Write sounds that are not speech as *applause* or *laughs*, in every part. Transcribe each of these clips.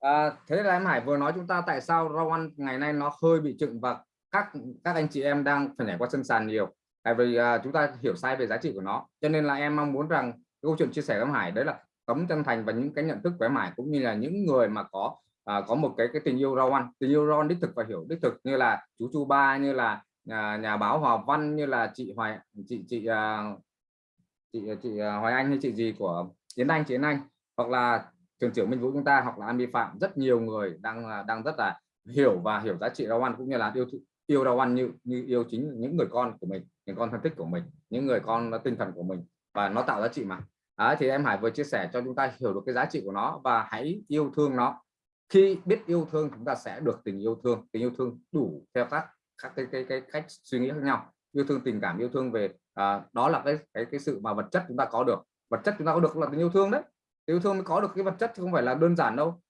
À, thế là em Hải vừa nói chúng ta tại sao rau ăn ngày nay nó hơi bị trựng và các các anh chị em đang phải nhảy qua sân sàn nhiều. Tại vì à, chúng ta hiểu sai về giá trị của nó. Cho nên là em mong muốn rằng câu chuyện chia sẻ với em Hải đấy là tấm chân thành và những cái nhận thức của em Hải cũng như là những người mà có à, có một cái cái tình yêu rau ăn tình yêu rau ăn đích thực và hiểu đích thực như là chú Chu Ba như là nhà, nhà báo Hòa Văn như là chị Hoài chị chị uh, chị chị uh, Hoài Anh hay chị gì của Yến Anh Chiến Anh hoặc là trường trưởng Minh Vũ chúng ta hoặc là Ami Phạm rất nhiều người đang à, đang rất là hiểu và hiểu giá trị rau ăn cũng như là yêu yêu rau ăn như như yêu chính những người con của mình những con thân thích của mình những người con tinh thần của mình và nó tạo giá trị mà. À, thì em Hải vừa chia sẻ cho chúng ta hiểu được cái giá trị của nó và hãy yêu thương nó. Khi biết yêu thương chúng ta sẽ được tình yêu thương tình yêu thương đủ theo các các cái cái, cái cách suy nghĩ khác nhau. Yêu thương tình cảm yêu thương về à, đó là cái cái cái sự mà vật chất chúng ta có được. Vật chất chúng ta có được là tình yêu thương đấy yêu thương mới có được cái vật chất chứ không phải là đơn giản đâu.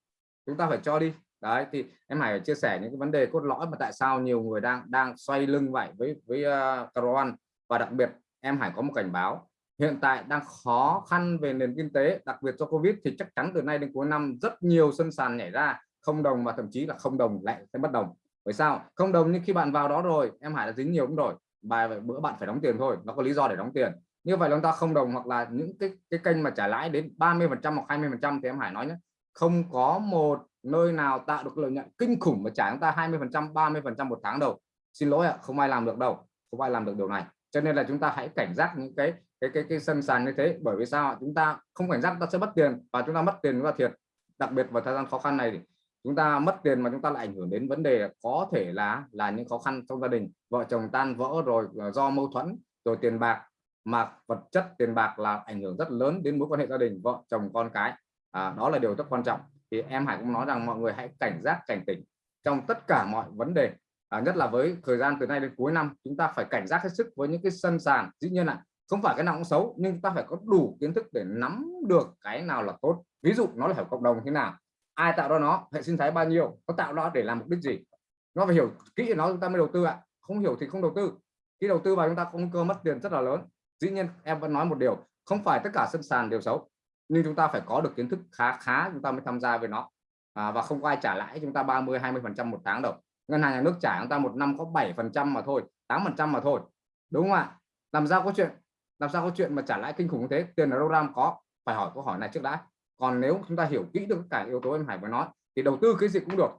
Chúng ta phải cho đi. Đấy thì em Hải chia sẻ những cái vấn đề cốt lõi mà tại sao nhiều người đang đang xoay lưng vậy với với ờ, uh, Caron và đặc biệt em Hải có một cảnh báo. Hiện tại đang khó khăn về nền kinh tế đặc biệt do Covid thì chắc chắn từ nay đến cuối năm rất nhiều sân sàn nhảy ra. Không đồng và thậm chí là không đồng lại sẽ bất đồng. Bởi sao? Không đồng nhưng khi bạn vào đó rồi em Hải đã dính nhiều cũng rồi. Bài bữa bạn phải đóng tiền thôi nó có lý do để đóng tiền như vậy chúng ta không đồng hoặc là những cái cái kênh mà trả lãi đến 30 phần trăm hoặc 20 phần trăm thì em Hải nói nhé. Không có một nơi nào tạo được lợi nhuận kinh khủng mà trả chúng ta 20 phần trăm 30 phần trăm một tháng đầu. Xin lỗi ạ, không ai làm được đâu, không ai làm được điều này. Cho nên là chúng ta hãy cảnh giác những cái cái cái cái sân sàn như thế, bởi vì sao chúng ta không cảnh giác, chúng ta sẽ mất tiền và chúng ta mất tiền chúng ta thiệt. Đặc biệt vào thời gian khó khăn này thì chúng ta mất tiền mà chúng ta lại ảnh hưởng đến vấn đề có thể là là những khó khăn trong gia đình. Vợ chồng tan vỡ rồi ờ, do mâu thuẫn, rồi tiền bạc mà vật chất tiền bạc là ảnh hưởng rất lớn đến mối quan hệ gia đình vợ chồng con cái. À, đó là điều rất quan trọng. Thì em Hải cũng nói rằng mọi người hãy cảnh giác cảnh tỉnh trong tất cả mọi vấn đề. À, nhất là với thời gian từ nay đến cuối năm chúng ta phải cảnh giác hết sức với những cái sân sàn. Dĩ nhiên là không phải cái nào cũng xấu nhưng chúng ta phải có đủ kiến thức để nắm được cái nào là tốt. Ví dụ nó là hiểu cộng đồng thế nào ai tạo ra nó hệ sinh thái bao nhiêu nó tạo ra để làm mục đích gì. Nó phải hiểu kỹ nó chúng ta mới đầu tư ạ. Không hiểu thì không đầu tư. Khi đầu tư vào chúng ta không cơ mất tiền rất là lớn dĩ nhiên em vẫn nói một điều không phải tất cả sân sàn đều xấu nhưng chúng ta phải có được kiến thức khá khá chúng ta mới tham gia với nó. À, và không có ai trả lãi chúng ta 30 20 phần trăm một tháng đâu. Ngân hàng nhà nước trả chúng ta một năm có 7 phần trăm mà thôi 8 phần trăm mà thôi đúng không ạ? Làm sao có chuyện làm sao có chuyện mà trả lãi kinh khủng như thế? Tiền ở đâu ra có? Phải hỏi câu hỏi này trước đã. Còn nếu chúng ta hiểu kỹ được cả yếu tố em Hải vừa nói thì đầu tư cái gì cũng được.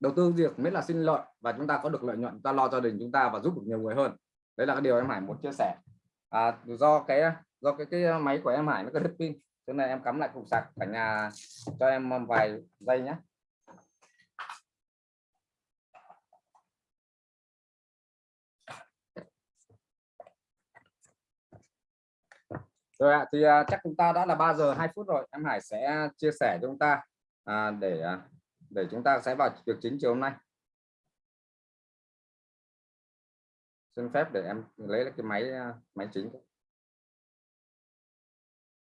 Đầu tư việc mới là sinh lợi và chúng ta có được lợi nhuận ta lo gia đình chúng ta và giúp được nhiều người hơn. Đấy là cái điều em Hải muốn chia sẻ à, do cái do cái cái máy của em Hải nó có đứt pin thế này em cắm lại cục sạc cả nhà cho em vài giây nhé rồi ạ thì à, chắc chúng ta đã là 3 giờ 2 phút rồi em Hải sẽ chia sẻ cho chúng ta à, để à, để chúng ta sẽ vào việc chính chiều hôm nay. Xin phép để em lấy cái máy à, máy chính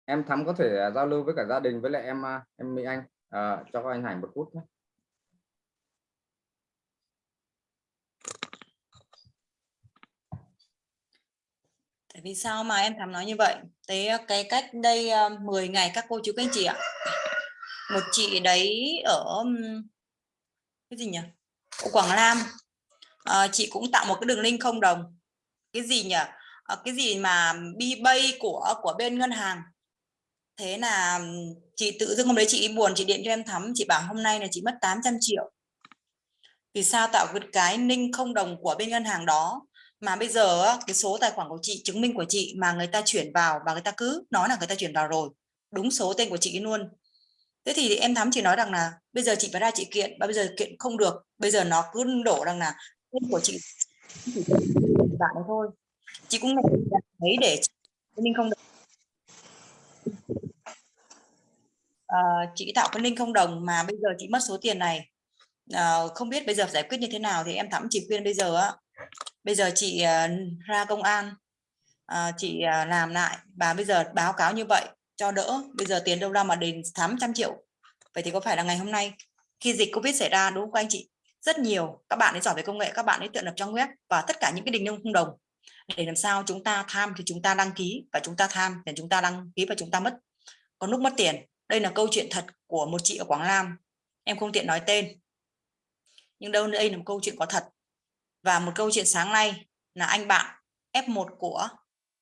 em thắm có thể à, giao lưu với cả gia đình với lại em à, em Mỹ Anh à, cho anh Hải một phút nhé Tại vì sao mà em thắm nói như vậy? Thế cái cách đây 10 ngày các cô chú các anh chị ạ. Một chị đấy ở cái gì nhỉ? Ở Quảng Nam. À, chị cũng tạo một cái đường link không đồng. Cái gì nhỉ? À, cái gì mà bi bay của của bên ngân hàng. Thế là chị tự dưng hôm đấy chị buồn chị điện cho em thắm chị bảo hôm nay là chị mất 800 triệu. Vì sao tạo cái ninh không đồng của bên ngân hàng đó mà bây giờ cái số tài khoản của chị chứng minh của chị mà người ta chuyển vào và người ta cứ nói là người ta chuyển vào rồi đúng số tên của chị luôn thế thì em thắm chỉ nói rằng là bây giờ chị phải ra chị kiện và bây giờ kiện không được bây giờ nó cứ đổ rằng là tên của chị. Chỉ bạn đấy thôi. Chị cũng thấy để minh không được à, ờ, chị tạo cái link không đồng mà bây giờ chị mất số tiền này. À, không biết bây giờ giải quyết như thế nào thì em thắm chỉ khuyên bây giờ á. Bây giờ chị uh, ra công an uh, chị uh, làm lại và bây giờ báo cáo như vậy cho đỡ. Bây giờ tiền đâu ra mà đến 800 triệu. Vậy thì có phải là ngày hôm nay khi dịch Covid xảy ra đúng không anh chị? Rất nhiều. Các bạn ấy giỏi về công nghệ các bạn ấy tự lập trang web và tất cả những cái đình không đồng. Để làm sao chúng ta tham thì chúng ta đăng ký và chúng ta tham thì chúng ta đăng ký và chúng ta mất. Có lúc mất tiền. Đây là câu chuyện thật của một chị ở Quảng Nam. Em không tiện nói tên. Nhưng đâu đây là một câu chuyện có thật. Và một câu chuyện sáng nay là anh bạn F1 của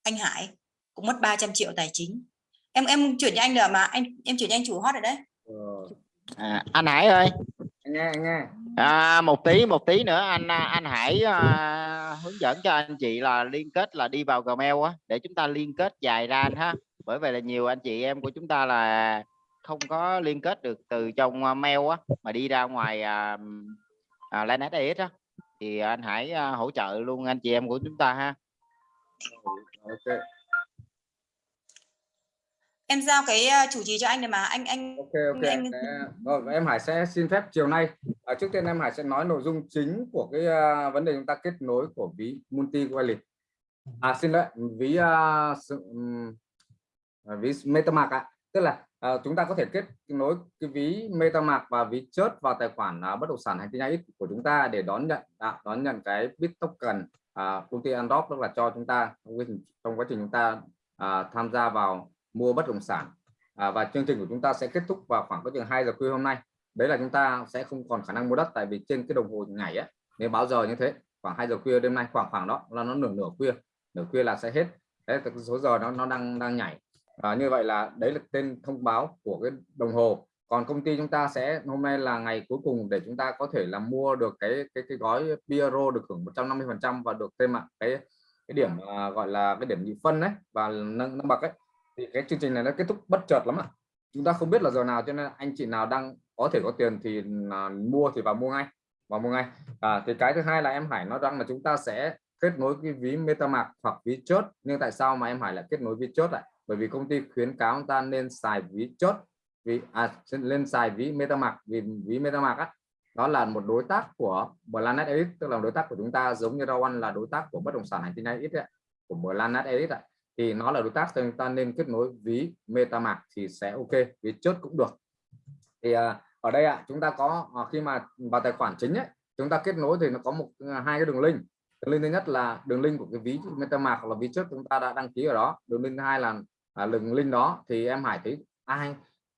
anh Hải cũng mất 300 triệu tài chính. Em em chuyển cho anh được mà. Anh em chuyển cho anh chủ hot rồi đấy. À, anh Hải ơi nghe nghe. À, một tí một tí nữa anh anh Hải à, hướng dẫn cho anh chị là liên kết là đi vào Gmail á để chúng ta liên kết dài ra anh ha. Bởi vậy là nhiều anh chị em của chúng ta là không có liên kết được từ trong à, mail á mà đi ra ngoài à, à, AX á. Thì anh Hải à, hỗ trợ luôn anh chị em của chúng ta ha. Ok em giao cái ờ, chủ trì cho anh rồi mà. Anh anh ok ok Anh- rồi em Hải sẽ xin phép chiều nay. À, trước tiên em Hải sẽ nói nội dung chính của cái à, vấn đề chúng ta kết nối của ví multi wallet à xin lỗi ví à, sự, à, ví MetaMask ạ. Tức là à, chúng ta có thể kết nối cái ví MetaMask và ví chớt vào tài khoản à, bất động sản hành tinh AX của chúng ta để đón nhận à, đón nhận cái bit token à, công ty Androp tức là cho chúng ta trong quá trình, trong quá trình chúng ta à, tham gia vào mua bất động sản. À, và chương trình của chúng ta sẽ kết thúc vào khoảng có chừng 2 giờ khuya hôm nay. Đấy là chúng ta sẽ không còn khả năng mua đất tại vì trên cái đồng hồ ngày á nếu báo giờ như thế khoảng 2 giờ khuya đêm nay khoảng khoảng đó là nó nửa nửa khuya nửa khuya là sẽ hết. Đấy là số giờ nó nó đang đang nhảy. À, như vậy là đấy là tên thông báo của cái đồng hồ. Còn công ty chúng ta sẽ hôm nay là ngày cuối cùng để chúng ta có thể là mua được cái cái cái gói Piero được hưởng 150 phần trăm và được thêm ạ cái cái điểm uh, gọi là cái điểm nhị phân đấy và nâng nâng bậc ấy thì cái chương trình này nó kết thúc bất chợt lắm ạ. Chúng ta không biết là giờ nào cho nên anh chị nào đang có thể có tiền thì à, mua thì vào mua ngay vào mua ngay. À, thì cái thứ hai là em Hải nói rằng là chúng ta sẽ kết nối cái ví MetaMask hoặc ví chốt. Nhưng tại sao mà em Hải lại kết nối ví chốt lại bởi vì công ty khuyến cáo chúng ta nên xài ví chốt vì à, lên xài ví MetaMask vì ví MetaMask á đó là một đối tác của Planet Elite tức là đối tác của chúng ta giống như Rawan là đối tác của bất động sản hành tinh ít ấy, của Planet ạ. ấy thì nó là đối tác thì chúng ta nên kết nối ví MetaMask thì sẽ ok ví chốt cũng được. Thì à, ở đây ạ chúng ta có à, khi mà vào tài khoản chính ấy chúng ta kết nối thì nó có một à, hai cái đường link. Đường link thứ nhất là đường link của cái ví MetaMask hoặc là ví trước chúng ta đã đăng ký ở đó. Đường link thứ hai là à, đường link đó. Thì em Hải thấy ai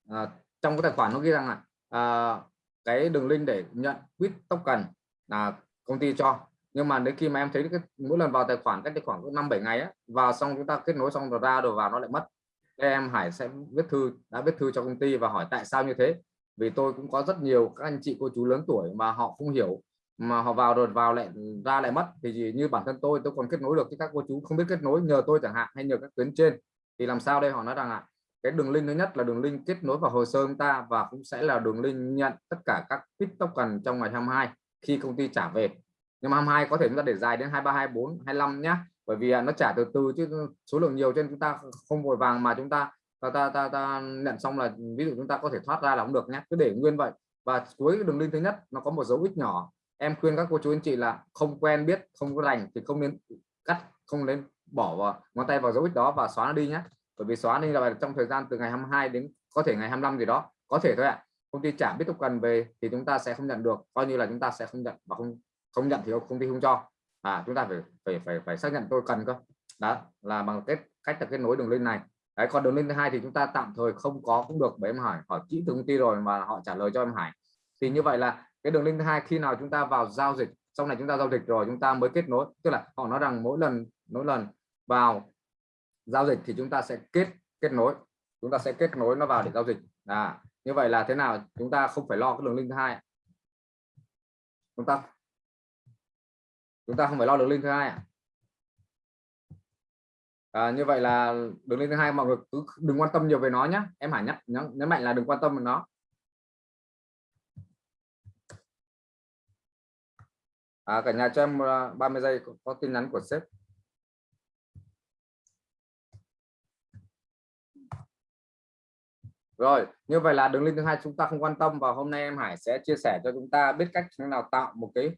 à, trong cái tài khoản nó ghi rằng là à, cái đường link để nhận quýt token là công ty cho nhưng mà đến khi mà em thấy cái, mỗi lần vào tài khoản, cách tài khoản có năm, bảy ngày á, vào xong chúng ta kết nối xong rồi ra rồi vào nó lại mất. Thế em Hải sẽ viết thư, đã viết thư cho công ty và hỏi tại sao như thế. Vì tôi cũng có rất nhiều các anh chị cô chú lớn tuổi mà họ không hiểu, mà họ vào rồi vào lại ra lại mất. Thì gì như bản thân tôi tôi còn kết nối được với các cô chú không biết kết nối, nhờ tôi chẳng hạn, hay nhờ các tuyến trên. Thì làm sao đây? Họ nói rằng ạ, cái đường link thứ nhất là đường link kết nối vào hồ sơ chúng ta và cũng sẽ là đường link nhận tất cả các bit token trong ngày 22 khi công ty trả về nhưng mà 22 có thể chúng ta để dài đến 23 24 25 nhá. Bởi vì à, nó trả từ từ chứ số lượng nhiều trên chúng ta không vội vàng mà chúng ta ta, ta, ta, ta nhận xong là ví dụ chúng ta có thể thoát ra là cũng được nhé cứ để nguyên vậy. Và cuối đường link thứ nhất nó có một dấu ít nhỏ. Em khuyên các cô chú anh chị là không quen biết không có rành thì không nên cắt không nên bỏ vào ngón tay vào dấu ít đó và xóa nó đi nhé bởi vì xóa đi là trong thời gian từ ngày 22 đến có thể ngày 25 gì đó có thể thôi ạ. Công ty trả biết cần về thì chúng ta sẽ không nhận được. Coi như là chúng ta sẽ không nhận và không không nhận thì công ty không cho. À chúng ta phải phải phải phải xác nhận tôi cần cơ. Đó, là bằng cách cách là kết nối đường link này. Đấy, còn đường link thứ hai thì chúng ta tạm thời không có cũng được. Bởi em hỏi hỏi kỹ từ công ty rồi mà họ trả lời cho em Hải. Thì như vậy là cái đường link thứ hai khi nào chúng ta vào giao dịch, sau này chúng ta giao dịch rồi chúng ta mới kết nối. Tức là họ nói rằng mỗi lần mỗi lần vào giao dịch thì chúng ta sẽ kết kết nối. Chúng ta sẽ kết nối nó vào để giao dịch. À như vậy là thế nào? Chúng ta không phải lo cái đường link thứ hai. Chúng ta chúng ta không phải lo đường link thứ hai à? à, như vậy là đường link thứ hai mọi người cứ đừng quan tâm nhiều về nó nhé em Hải nhắc nhấn, nhấn mạnh là đừng quan tâm về nó. À, cả nhà cho em à, 30 giây có, có tin nhắn của sếp. Rồi như vậy là đường link thứ hai chúng ta không quan tâm và hôm nay em Hải sẽ chia sẻ cho chúng ta biết cách thế nào tạo một cái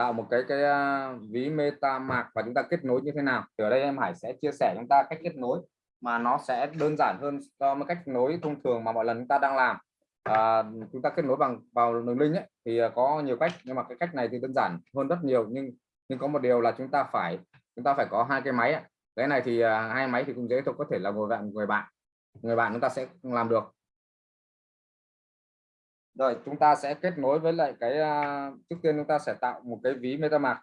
tạo một cái cái à, ví ví MetaMask và chúng ta kết nối như thế nào? Thì ở đây em Hải sẽ chia sẻ chúng ta cách kết nối mà nó sẽ đơn giản hơn so với cách nối thông thường mà mọi lần chúng ta đang làm. À, chúng ta kết nối bằng vào đường link ấy, thì à, có nhiều cách nhưng mà cái cách này thì đơn giản hơn rất nhiều nhưng nhưng có một điều là chúng ta phải chúng ta phải có hai cái máy cái này thì à, hai máy thì cũng dễ thôi có thể là ngồi bạn người bạn người bạn chúng ta sẽ làm được rồi, chúng ta sẽ kết nối với lại cái à, trước tiên chúng ta sẽ tạo một cái ví MetaMask.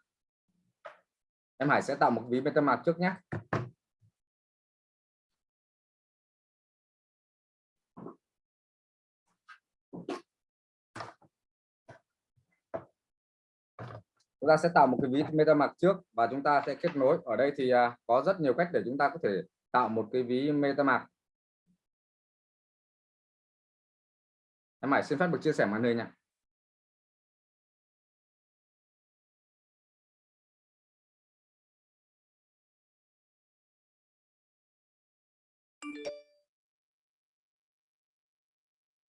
Em Hải sẽ tạo một ví MetaMask trước nhé. Chúng ta sẽ tạo một cái ví MetaMask trước và chúng ta sẽ kết nối. Ở đây thì à, có rất nhiều cách để chúng ta có thể tạo một cái ví MetaMask. Em Hải xin phép được chia sẻ màn hình ạ.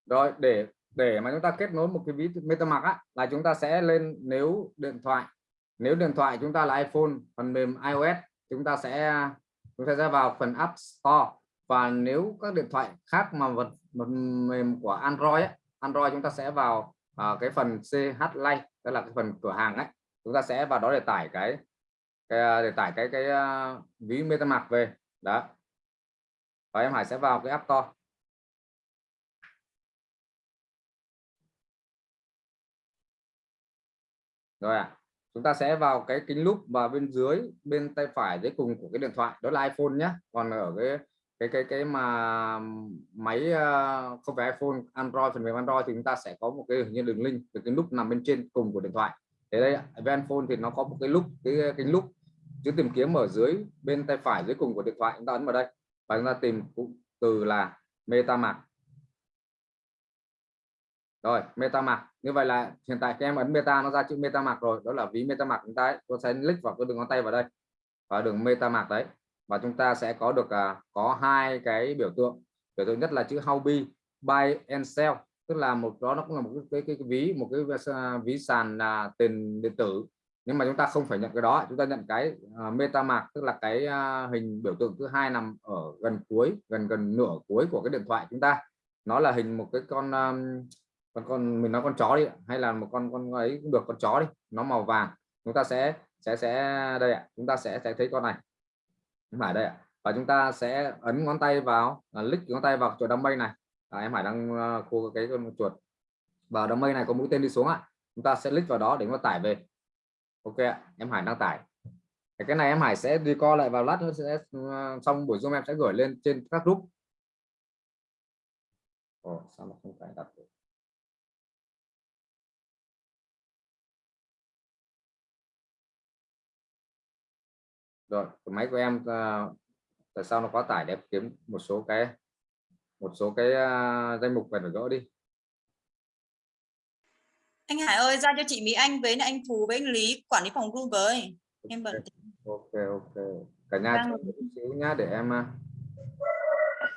Rồi để để mà chúng ta kết nối một cái ví MetaMask á, là chúng ta sẽ lên nếu điện thoại. Nếu điện thoại chúng ta là iPhone phần mềm iOS chúng ta sẽ chúng ta sẽ vào phần App Store và nếu các điện thoại khác mà vật phần mềm của Android ấy, Android chúng ta sẽ vào uh, cái phần CH Lite tức là cái phần cửa hàng ấy chúng ta sẽ vào đó để tải cái, cái à, để tải cái cái uh, ví MetaMask về. Đó. Và em Hải sẽ vào cái App Store. Rồi ạ. À. chúng ta sẽ vào cái kính lúp và bên dưới bên tay phải dưới cùng của cái điện thoại đó là iPhone nhé còn ở cái cái cái cái mà máy ờ, không phải iPhone, Android, phần mềm Android thì chúng ta sẽ có một cái như đường link từ cái nút nằm bên trên cùng của điện thoại. Thế đây với iPhone thì nó có một cái lúc, cái cái lúc chữ tìm kiếm ở dưới, bên tay phải dưới cùng của điện thoại, chúng ta ấn vào đây và chúng ta tìm cụm từ là MetaMask. Rồi, MetaMask. Như vậy là hiện tại các em ấn Meta, nó ra chữ MetaMask rồi, đó là ví MetaMask chúng ta ấy. tôi sẽ click vào cái đường ngón tay vào đây và đường MetaMask đấy và chúng ta sẽ có được à, có hai cái biểu tượng. Biểu tượng nhất là chữ Hobby buy and sell. Tức là một đó nó cũng là một cái, cái, cái, ví một cái à, ví sàn là tiền điện tử. Nhưng mà chúng ta không phải nhận cái đó. Chúng ta nhận cái à, uh, MetaMask tức là cái uh, hình biểu tượng thứ hai nằm ở gần cuối gần gần nửa cuối của cái điện thoại chúng ta. Nó là hình một cái con um, con con mình nói con chó đi hay là một con con ấy cũng được con chó đi. Nó màu vàng. Chúng ta sẽ sẽ sẽ đây ạ. Chúng ta sẽ sẽ thấy con này em Hải đây ạ. Và chúng ta sẽ ấn ngón tay vào à, lick click ngón tay vào chuột đám mây này. À, em Hải đang à, uh, khu cái con chuột. Vào đám mây này có mũi tên đi xuống ạ. Chúng ta sẽ click vào đó để nó tải về. Ok ạ em Hải đang tải. Cái này em Hải sẽ đi co lại vào lát nữa sẽ uh, xong buổi zoom em sẽ gửi lên trên các group. Ồ, sao mà không phải đặt được? Rồi máy của em uh, tại sao nó quá tải để kiếm một số cái một số cái uh, danh mục phải gỡ đi. Anh Hải ơi ra cho chị Mỹ Anh với anh Phú với anh Lý quản lý phòng group với em bận ok ok cả nhà Đang... chút xíu nhá để em uh,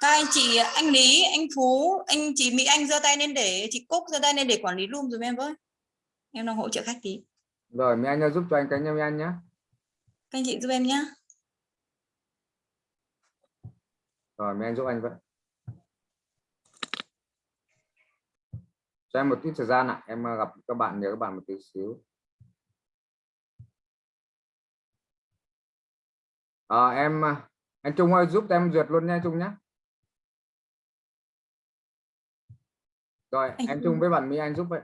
các anh chị anh Lý anh Phú anh chị Mỹ Anh giơ tay lên để chị Cúc giơ tay lên để quản lý room rồi em với. Em đang hỗ trợ khách tí. Rồi Mỹ Anh giúp cho anh cái nha Mỹ Anh nhé các anh chị giúp em nhé rồi mấy anh giúp anh vậy? Cho em một chút thời gian ạ. Em gặp các bạn nhớ các bạn một tí xíu. À, em anh Trung ơi giúp em duyệt luôn nha Trung nhé rồi anh em Trung với bạn Mỹ Anh giúp vậy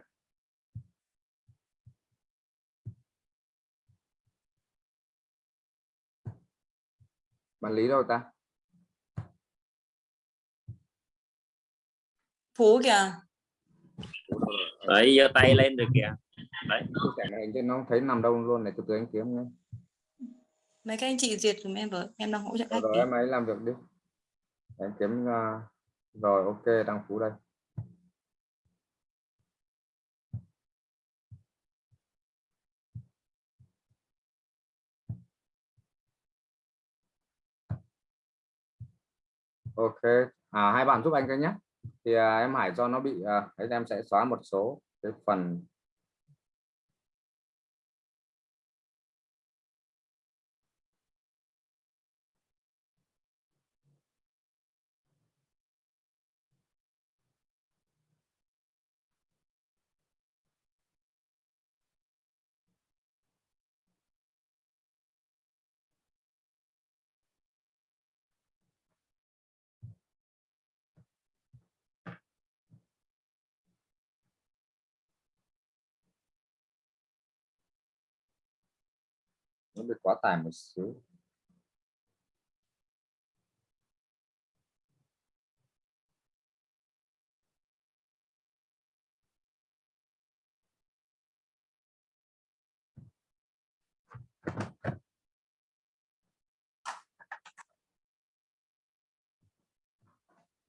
bạn lý đâu ta? Phú kìa. Đấy giơ tay lên được kìa. Đấy. Cái này cho nó thấy nằm đâu luôn này từ từ anh kiếm nhé mấy các anh chị duyệt cùng em với em đang hỗ trợ rồi em ấy làm việc đi. Em kiếm uh, rồi ok đăng phú đây ok. À, hai bạn giúp anh cái nhé. Thì à, em Hải cho nó bị à, đấy em sẽ xóa một số cái phần nó bị quá tải một xíu.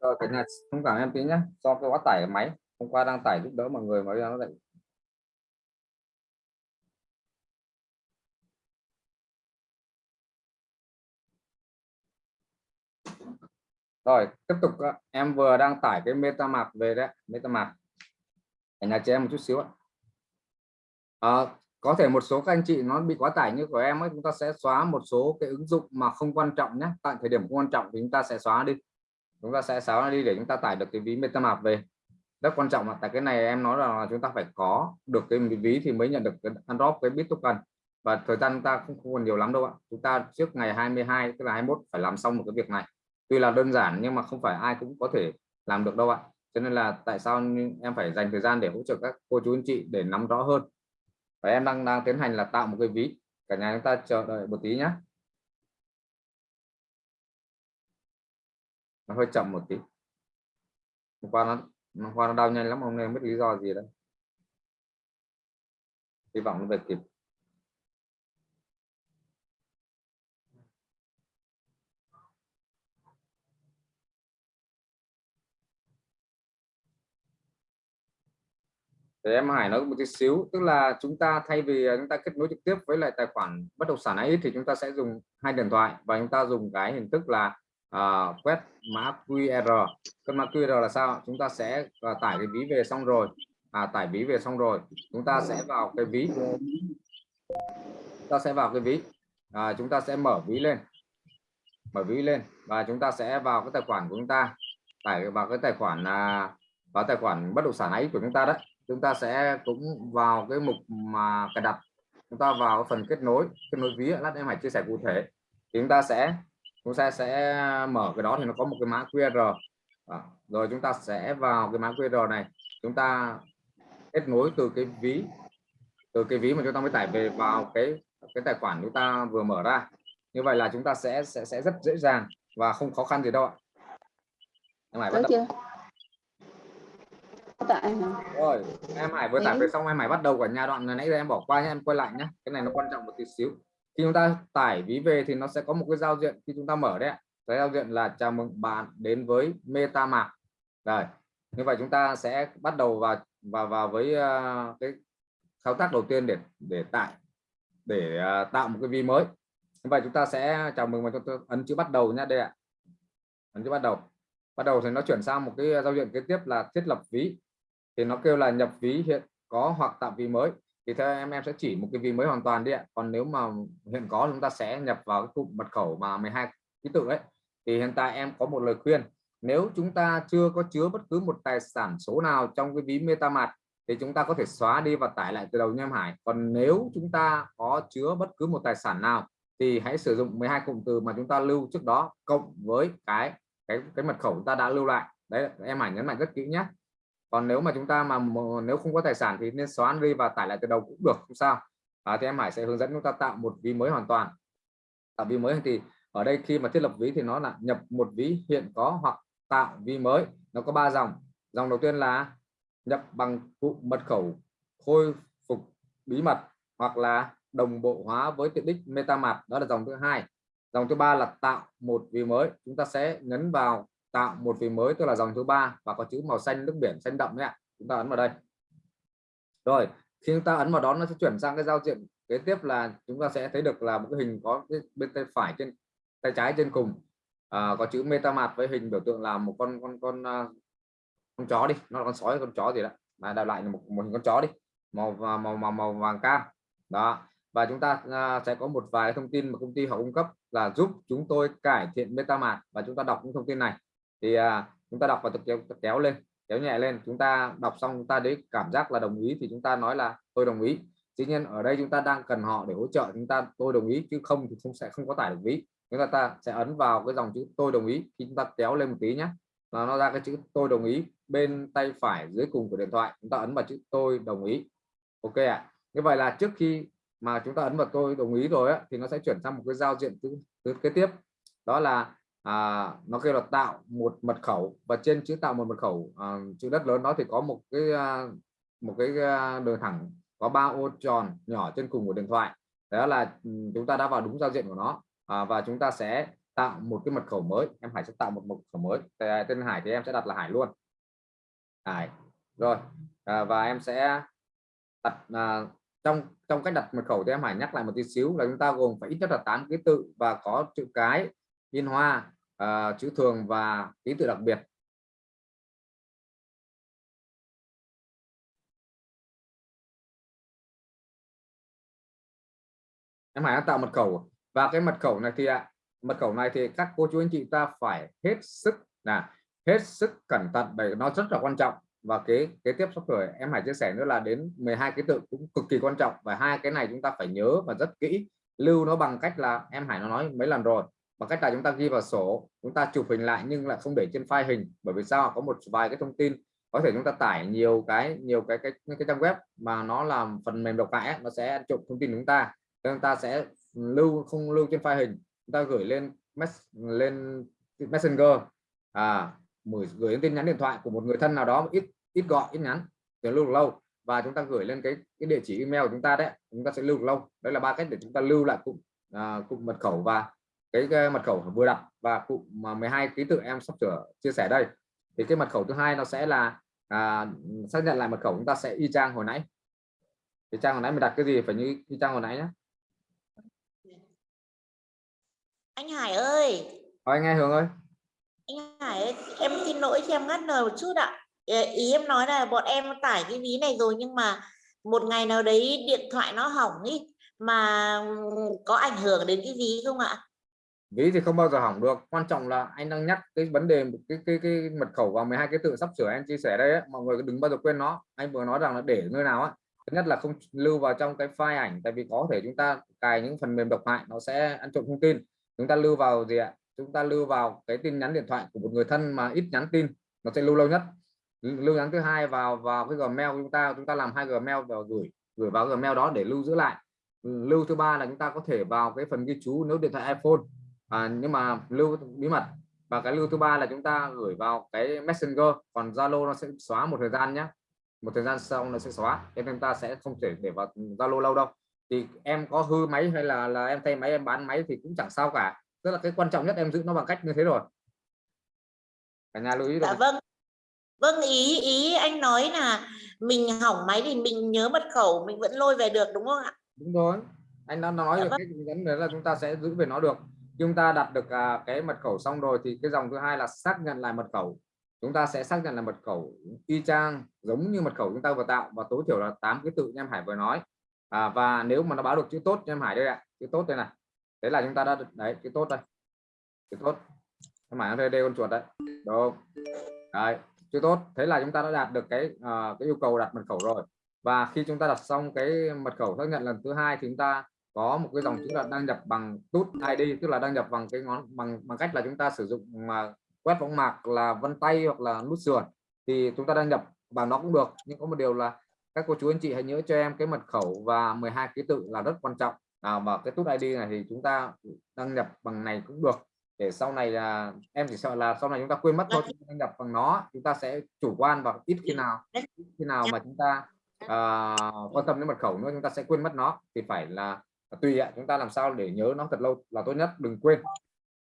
Rồi cả nhà thông cảm em tí nhé do cái quá tải máy hôm qua đang tải giúp đỡ mọi người mà bây giờ nó lại rồi tiếp tục em vừa đang tải cái MetaMask về đấy MetaMask. Cả nhà chị em một chút xíu ạ. À, có thể một số các anh chị nó bị quá tải như của em ấy chúng ta sẽ xóa một số cái ứng dụng mà không quan trọng nhé. Tại thời điểm không quan trọng thì chúng ta sẽ xóa đi. Chúng ta sẽ xóa đi để chúng ta tải được cái ví MetaMask về. Rất quan trọng là tại cái này em nói là chúng ta phải có được cái ví thì mới nhận được cái unlock cái bit token. Và thời gian chúng ta không, không còn nhiều lắm đâu ạ. Chúng ta trước ngày 22 tức là 21 phải làm xong một cái việc này tuy là đơn giản nhưng mà không phải ai cũng có thể làm được đâu ạ. Cho nên là tại sao em phải dành thời gian để hỗ trợ các cô chú anh chị để nắm rõ hơn? Và em đang đang tiến hành là tạo một cái ví. Cả nhà chúng ta chờ đợi một tí nhé nó hơi chậm một tí. Hôm qua nó, hôm qua nó đau nhanh lắm, hôm nay không biết lý do gì đấy hy vọng nó về kịp. Để em Hải nói một chút xíu tức là chúng ta thay vì à, chúng ta kết nối trực tiếp với lại tài khoản bất động sản ấy thì chúng ta sẽ dùng hai điện thoại và chúng ta dùng cái hình thức là uh, quét mã QR cái mã QR là sao? Chúng ta sẽ uh, tải cái ví về xong rồi. À, tải ví về xong rồi. Chúng ta sẽ vào cái ví. Chúng ta sẽ vào cái ví. À, chúng ta sẽ mở ví lên. Mở ví lên và chúng ta sẽ vào cái tài khoản của chúng ta. Tải vào cái tài khoản là vào tài khoản bất động sản ấy của chúng ta đấy chúng ta sẽ cũng vào cái mục mà cài đặt. Chúng ta vào phần kết nối kết nối ví lát em hãy chia sẻ cụ thể. Thì chúng ta sẽ chúng ta sẽ mở cái đó thì nó có một cái mã QR rồi chúng ta sẽ vào cái mã QR này. Chúng ta kết nối từ cái ví từ cái ví mà chúng ta mới tải về vào cái cái tài khoản chúng ta vừa mở ra. Như vậy là chúng ta sẽ sẽ sẽ rất dễ dàng và không khó khăn gì đâu ạ. Em Hải bắt đầu. Rồi em Hải vừa tải về xong em Hải bắt đầu cả nhà đoạn nãy giờ em bỏ qua nhé em quay lại nhé cái này nó quan trọng một tí xíu. Khi chúng ta tải ví về thì nó sẽ có một cái giao diện khi chúng ta mở đấy cái giao diện là chào mừng bạn đến với MetaMask. Rồi như vậy chúng ta sẽ bắt đầu vào vào vào với uh, cái thao tác đầu tiên để để tải để uh, tạo một cái ví mới. Như vậy chúng ta sẽ chào mừng và cho tôi ấn chữ bắt đầu nhé đây ạ. Ấn chữ bắt đầu. Bắt đầu thì nó chuyển sang một cái giao diện kế tiếp là thiết lập ví thì nó kêu là nhập ví hiện có hoặc tạo ví mới. Thì theo em em sẽ chỉ một cái ví mới hoàn toàn đi ạ. Còn nếu mà hiện có chúng ta sẽ nhập vào cái cụm mật khẩu mà 12 ký tự ấy. Thì hiện tại em có một lời khuyên, nếu chúng ta chưa có chứa bất cứ một tài sản số nào trong cái ví MetaMask thì chúng ta có thể xóa đi và tải lại từ đầu nha em Hải. Còn nếu chúng ta có chứa bất cứ một tài sản nào thì hãy sử dụng 12 cụm từ mà chúng ta lưu trước đó cộng với cái cái cái mật khẩu chúng ta đã lưu lại. Đấy, em Hải nhấn mạnh rất kỹ nhé còn nếu mà chúng ta mà nếu không có tài sản thì nên xóa đi và tải lại từ đầu cũng được không sao. À, thì em Hải sẽ hướng dẫn chúng ta tạo một ví mới hoàn toàn. Tạo ví mới thì ở đây khi mà thiết lập ví thì nó là nhập một ví hiện có hoặc tạo ví mới. Nó có ba dòng. Dòng đầu tiên là nhập bằng cụ mật khẩu khôi phục bí mật hoặc là đồng bộ hóa với tiện ích MetaMask đó là dòng thứ hai. Dòng thứ ba là tạo một ví mới. Chúng ta sẽ nhấn vào tạo một phím mới tức là dòng thứ ba và có chữ màu xanh nước biển xanh đậm đấy ạ. Chúng ta ấn vào đây. Rồi khi chúng ta ấn vào đó nó sẽ chuyển sang cái giao diện kế tiếp là chúng ta sẽ thấy được là một cái hình có cái bên tay phải trên tay trái trên cùng. À, có chữ MetaMask với hình biểu tượng là một con con con à, con chó đi. Nó là con sói con chó gì đó. Mà đào lại một, một hình con chó đi. Màu màu màu màu vàng cam. Đó. Và chúng ta à, sẽ có một vài thông tin mà công ty họ cung cấp là giúp chúng tôi cải thiện MetaMask và chúng ta đọc những thông tin này thì à, chúng ta đọc và kéo, kéo lên kéo nhẹ lên. Chúng ta đọc xong chúng ta đấy cảm giác là đồng ý thì chúng ta nói là tôi đồng ý. Tuy nhiên ở đây chúng ta đang cần họ để hỗ trợ chúng ta tôi đồng ý. Chứ không thì không sẽ không có tải được ví chúng ta, ta sẽ ấn vào cái dòng chữ tôi đồng ý khi chúng ta kéo lên một tí nhé là nó ra cái chữ tôi đồng ý bên tay phải dưới cùng của điện thoại. Chúng ta ấn vào chữ tôi đồng ý. Ok ạ. À. như vậy là trước khi mà chúng ta ấn vào tôi đồng ý rồi á, thì nó sẽ chuyển sang một cái giao diện thứ, thứ kế tiếp. Đó là à, nó kêu là tạo một mật khẩu và trên chữ tạo một mật khẩu à, chữ đất lớn đó thì có một cái à, một cái à, đường thẳng có ba ô tròn nhỏ trên cùng của điện thoại. Đó là ừ, chúng ta đã vào đúng giao diện của nó. À, và chúng ta sẽ tạo một cái mật khẩu mới. Em Hải sẽ tạo một mật khẩu mới. Tên Hải thì em sẽ đặt là Hải luôn. Hải. Rồi. À, và em sẽ đặt à, trong trong cách đặt mật khẩu thì em Hải nhắc lại một tí xíu là chúng ta gồm phải ít nhất là 8 ký tự và có chữ cái in hoa uh, chữ thường và ký tự đặc biệt. Em Hải đã tạo mật khẩu. Và cái mật khẩu này thì ạ mật khẩu này thì các cô chú anh chị ta phải hết sức là hết sức cẩn thận bởi nó rất là quan trọng. Và cái kế tiếp sắp rồi em Hải chia sẻ nữa là đến 12 ký tự cũng cực kỳ quan trọng. Và hai cái này chúng ta phải nhớ và rất kỹ lưu nó bằng cách là em Hải nó nói mấy lần rồi bằng cách là chúng ta ghi vào sổ chúng ta chụp hình lại nhưng lại không để trên file hình bởi vì sao? Có một vài cái thông tin. Có thể chúng ta tải nhiều cái nhiều cái cái cái trang web mà nó làm phần mềm độc hại nó sẽ trộm thông tin chúng ta. Nên chúng ta sẽ lưu không lưu trên file hình. Chúng ta gửi lên mess, lên messenger. À gửi đến tin nhắn điện thoại của một người thân nào đó ít ít gọi ít nhắn để lưu được lâu. Và chúng ta gửi lên cái cái địa chỉ email của chúng ta đấy chúng ta sẽ lưu được lâu. Đấy là ba cách để chúng ta lưu lại cụm à, cụm mật khẩu và cái, cái mật khẩu vừa đặt và cụm mà 12 ký tự em sắp sửa chia sẻ đây. Thì cái mật khẩu thứ hai nó sẽ là à, xác nhận lại mật khẩu chúng ta sẽ y chang hồi nãy. Thì trang hồi nãy mình đặt cái gì? Phải như y chang hồi nãy nhé anh Hải ơi! Thôi anh nghe Hường ơi. Anh Hải ơi em xin lỗi cho em ngắt lời một chút ạ. Ờ, ý em nói là bọn em tải cái ví này rồi nhưng mà một ngày nào đấy điện thoại nó hỏng ý mà có ảnh hưởng đến cái ví không ạ ví thì không bao giờ hỏng được. Quan trọng là anh đang nhắc cái vấn đề cái cái cái mật khẩu vào 12 cái tự sắp sửa anh chia sẻ đây ấy. mọi người đừng bao giờ quên nó. Anh vừa nói rằng là để nơi nào á, thứ nhất là không lưu vào trong cái file ảnh, tại vì có thể chúng ta cài những phần mềm độc hại, nó sẽ ăn trộm thông tin. Chúng ta lưu vào gì ạ? Chúng ta lưu vào cái tin nhắn điện thoại của một người thân mà ít nhắn tin, nó sẽ lưu lâu nhất. Lưu nhắn thứ hai vào vào cái gmail chúng ta chúng ta làm hai gmail và gửi gửi vào gmail đó để lưu giữ lại. Lưu thứ ba là chúng ta có thể vào cái phần ghi chú nếu điện thoại iPhone à, nhưng mà lưu bí mật. Và cái lưu thứ ba là chúng ta gửi vào cái messenger còn Zalo nó sẽ xóa một thời gian nhé một thời gian sau nó sẽ xóa nên ta sẽ không thể để vào Zalo lâu đâu. Thì em có hư máy hay là là em thay máy em bán máy thì cũng chẳng sao cả. Tức là cái quan trọng nhất em giữ nó bằng cách như thế rồi. Cả nhà lưu ý dạ vâng. Vâng ý ý anh nói là mình hỏng máy thì mình nhớ mật khẩu mình vẫn lôi về được đúng không ạ? Đúng rồi. Anh đã nói Dạ được vâng. cái dẫn đấy là chúng ta sẽ giữ về nó được chúng ta đặt được à, cái mật khẩu xong rồi thì cái dòng thứ hai là xác nhận lại mật khẩu. Chúng ta sẽ xác nhận là mật khẩu y chang giống như mật khẩu chúng ta vừa tạo và tối thiểu là 8 cái tự em Hải vừa nói. À, và nếu mà nó báo được chữ tốt em Hải đây ạ chữ tốt đây này. Thế là chúng ta đã được đấy chữ tốt đây. Chữ tốt. Em Hải đây đây con chuột đấy. Đúng. Đấy chữ tốt. Thế là chúng ta đã đạt được cái uh, cái yêu cầu đặt mật khẩu rồi. Và khi chúng ta đặt xong cái mật khẩu xác nhận lần thứ hai thì chúng ta có một cái dòng chữ là đăng nhập bằng tút ID tức là đăng nhập bằng cái ngón bằng bằng cách là chúng ta sử dụng mà quét võng mạc là vân tay hoặc là nút sườn thì chúng ta đăng nhập bằng nó cũng được. Nhưng có một điều là các cô chú anh chị hãy nhớ cho em cái mật khẩu và 12 ký tự là rất quan trọng. À, và cái tút ID này thì chúng ta đăng nhập bằng này cũng được. Để sau này là em chỉ sợ là sau này chúng ta quên mất thôi chúng ta đăng nhập bằng nó chúng ta sẽ chủ quan và ít khi nào ít khi nào mà chúng ta à, quan tâm đến mật khẩu nữa chúng ta sẽ quên mất nó. Thì phải là tùy ạ chúng ta làm sao để nhớ nó thật lâu là tốt nhất đừng quên.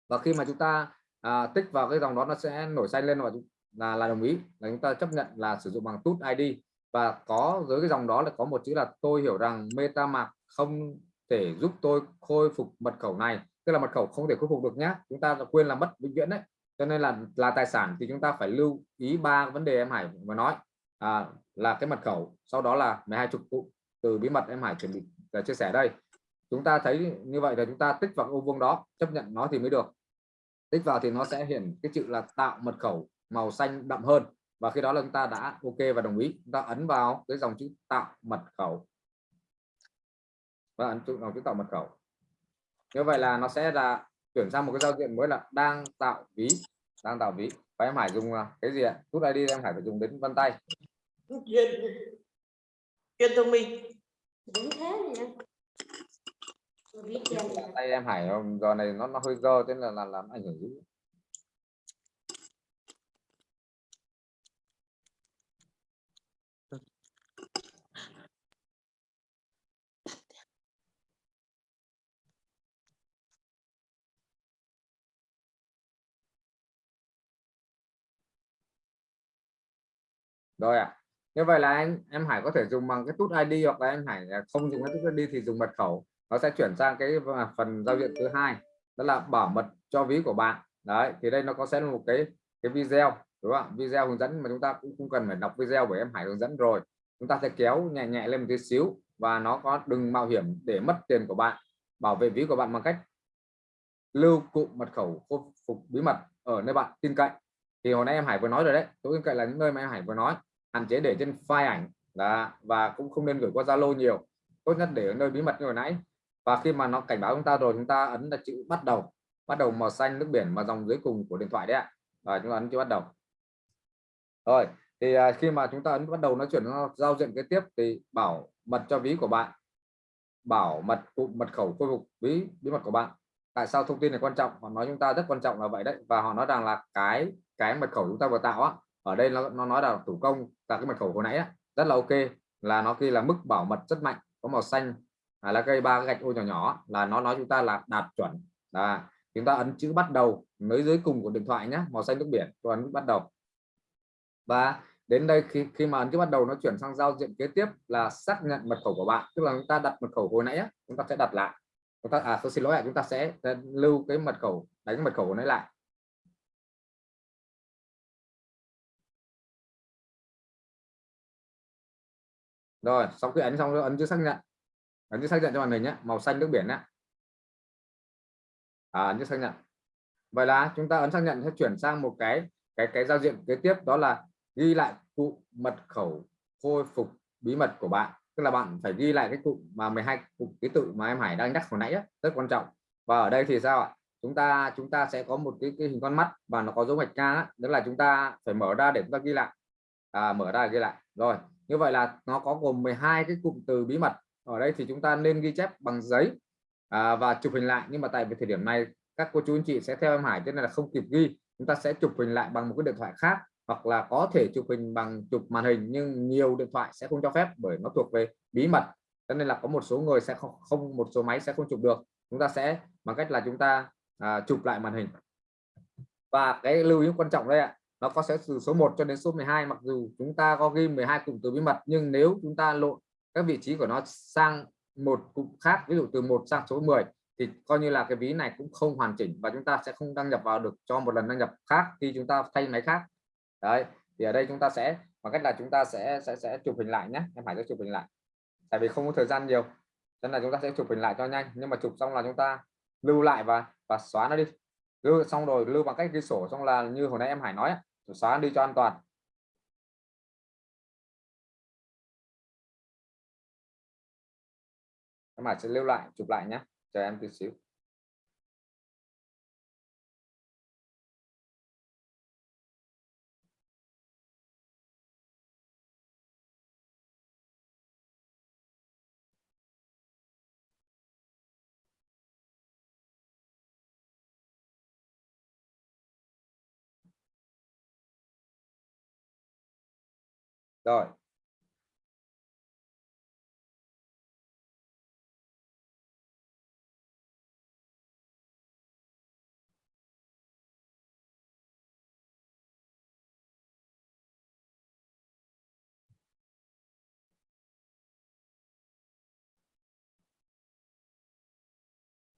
Và khi mà chúng ta à, tích vào cái dòng đó nó sẽ nổi xanh lên và là là đồng ý. Là chúng ta chấp nhận là sử dụng bằng tút ID và có dưới cái dòng đó là có một chữ là tôi hiểu rằng MetaMask không thể giúp tôi khôi phục mật khẩu này. Tức là mật khẩu không thể khôi phục được nhé chúng ta quên là mất vĩnh viễn đấy. Cho nên là là tài sản thì chúng ta phải lưu ý ba vấn đề em Hải vừa nói. À, là cái mật khẩu sau đó là 12 chục cụ từ bí mật em Hải chuẩn bị à, chia sẻ đây chúng ta thấy như vậy là chúng ta tích vào cái ô vuông đó chấp nhận nó thì mới được. Tích vào thì nó sẽ hiển cái chữ là tạo mật khẩu màu xanh đậm hơn. Và khi đó là chúng ta đã ok và đồng ý. Chúng ta ấn vào cái dòng chữ tạo mật khẩu. Và ấn chữ dòng chữ tạo mật khẩu. Như vậy là nó sẽ là chuyển sang một cái giao diện mới là đang tạo ví đang tạo ví. Và em Hải dùng à, cái gì ạ? Rút ID em Hải phải dùng đến vân tay. Truyền truyền thông minh. Đúng thế nhỉ Tôi biết em là tay em Hải không? giờ này nó nó hơi dơ, thế là là, làm ảnh hưởng dữ rồi ạ như vậy là em em Hải có thể dùng bằng cái tút ID hoặc là em Hải à, không dùng cái tút ID thì dùng mật khẩu nó sẽ chuyển sang cái phần giao diện thứ hai, đó là bảo mật cho ví của bạn. Đấy, thì đây nó có sẽ là một cái cái video, đúng không video hướng dẫn mà chúng ta cũng không cần phải đọc video bởi em Hải hướng dẫn rồi. Chúng ta sẽ kéo nhẹ nhẹ lên một tí xíu và nó có đừng mạo hiểm để mất tiền của bạn, bảo vệ ví của bạn bằng cách lưu cụm mật khẩu khôi phục bí mật ở nơi bạn tin cậy. Thì hồi nãy em Hải vừa nói rồi đấy tôi tin cậy là những nơi mà em Hải vừa nói, hạn chế để trên file ảnh là và cũng không nên gửi qua Zalo nhiều. Tốt nhất để ở nơi bí mật như hồi nãy và khi mà nó cảnh báo chúng ta rồi chúng ta ấn là chữ bắt đầu. Bắt đầu màu xanh nước biển mà dòng dưới cùng của điện thoại đấy ạ. Và chúng ta ấn chữ bắt đầu. Rồi thì à, khi mà chúng ta ấn bắt đầu nó chuyển nó giao diện kế tiếp thì bảo mật cho ví của bạn. Bảo mật cụm mật khẩu khôi phục ví bí mật của bạn. Tại sao thông tin này quan trọng? Họ nói chúng ta rất quan trọng là vậy đấy. Và họ nói rằng là cái cái mật khẩu chúng ta vừa tạo á ở đây nó, nó nói là thủ công là cái mật khẩu hồi nãy á, rất là ok là nó khi là mức bảo mật rất mạnh có màu xanh à, là cây ba gạch ô nhỏ nhỏ là nó nói chúng ta là đạt chuẩn. Là chúng ta ấn chữ bắt đầu mới dưới cùng của điện thoại nhé màu xanh nước biển tôi ấn bắt đầu. Và đến đây khi khi mà ấn chữ bắt đầu nó chuyển sang giao diện kế tiếp là xác nhận mật khẩu của bạn tức là chúng ta đặt mật khẩu hồi nãy á, chúng ta sẽ đặt lại. Chúng ta à tôi xin lỗi chúng ta sẽ lưu cái mật khẩu đánh mật khẩu của nó lại. Rồi sau khi ấn xong ấn chữ xác nhận ấn xác nhận cho màn hình nhé màu xanh nước biển nhé à, ấn xác nhận. Vậy là chúng ta ấn xác nhận sẽ chuyển sang một cái cái cái giao diện kế tiếp đó là ghi lại cụ mật khẩu khôi phục bí mật của bạn. Tức là bạn phải ghi lại cái cụm mà 12 cụm ký tự mà em Hải đang nhắc hồi nãy á, rất quan trọng. Và ở đây thì sao ạ? Chúng ta chúng ta sẽ có một cái, cái hình con mắt và nó có dấu gạch ngang đó là chúng ta phải mở ra để chúng ta ghi lại. À, mở ra ghi lại. Rồi như vậy là nó có gồm 12 cái cụm từ bí mật ở đây thì chúng ta nên ghi chép bằng giấy à, và chụp hình lại. Nhưng mà tại vì thời điểm này các cô chú anh chị sẽ theo em Hải cho nên là không kịp ghi. Chúng ta sẽ chụp hình lại bằng một cái điện thoại khác hoặc là có thể chụp hình bằng chụp màn hình nhưng nhiều điện thoại sẽ không cho phép bởi nó thuộc về bí mật. Cho nên là có một số người sẽ không, không một số máy sẽ không chụp được. Chúng ta sẽ bằng cách là chúng ta à, chụp lại màn hình. Và cái lưu ý quan trọng đây ạ nó có sẽ từ số 1 cho đến số 12 mặc dù chúng ta có ghi 12 cụm từ bí mật nhưng nếu chúng ta lộn các vị trí của nó sang một cụm khác, ví dụ từ 1 sang số 10 thì coi như là cái ví này cũng không hoàn chỉnh và chúng ta sẽ không đăng nhập vào được cho một lần đăng nhập khác khi chúng ta thay máy khác. Đấy, thì ở đây chúng ta sẽ, bằng cách là chúng ta sẽ sẽ sẽ chụp hình lại nhé, em phải sẽ chụp hình lại. Tại vì không có thời gian nhiều nên là chúng ta sẽ chụp hình lại cho nhanh. Nhưng mà chụp xong là chúng ta lưu lại và và xóa nó đi. Lưu xong rồi, lưu bằng cách ghi sổ xong là như hồi nãy em Hải nói xóa đi cho an toàn. Em bạn sẽ lưu lại chụp lại nhé chờ em tí xíu. Rồi.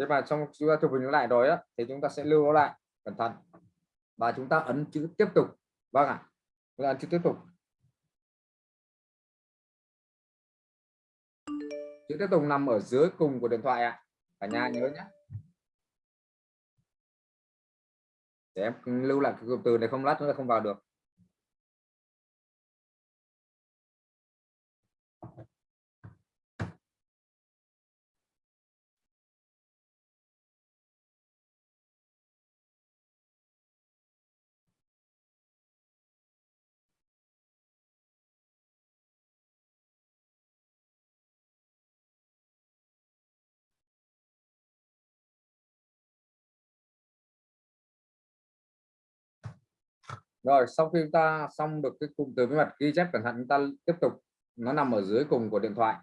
Thế mà trong chúng ta chụp hình lại rồi á thì chúng ta sẽ lưu nó lại cẩn thận. Và chúng ta ấn chữ tiếp tục. Vâng ạ. À, ấn chữ tiếp tục. Chữ tiếp tục nằm ở dưới cùng của điện thoại ạ. À. cả nhà nhớ nhé. Để em lưu lại cái cụm từ này không lát nữa không vào được. Rồi, sau khi chúng ta xong được cái cụm từ bí mật ghi chép cẩn thận, chúng ta tiếp tục. Nó nằm ở dưới cùng của điện thoại.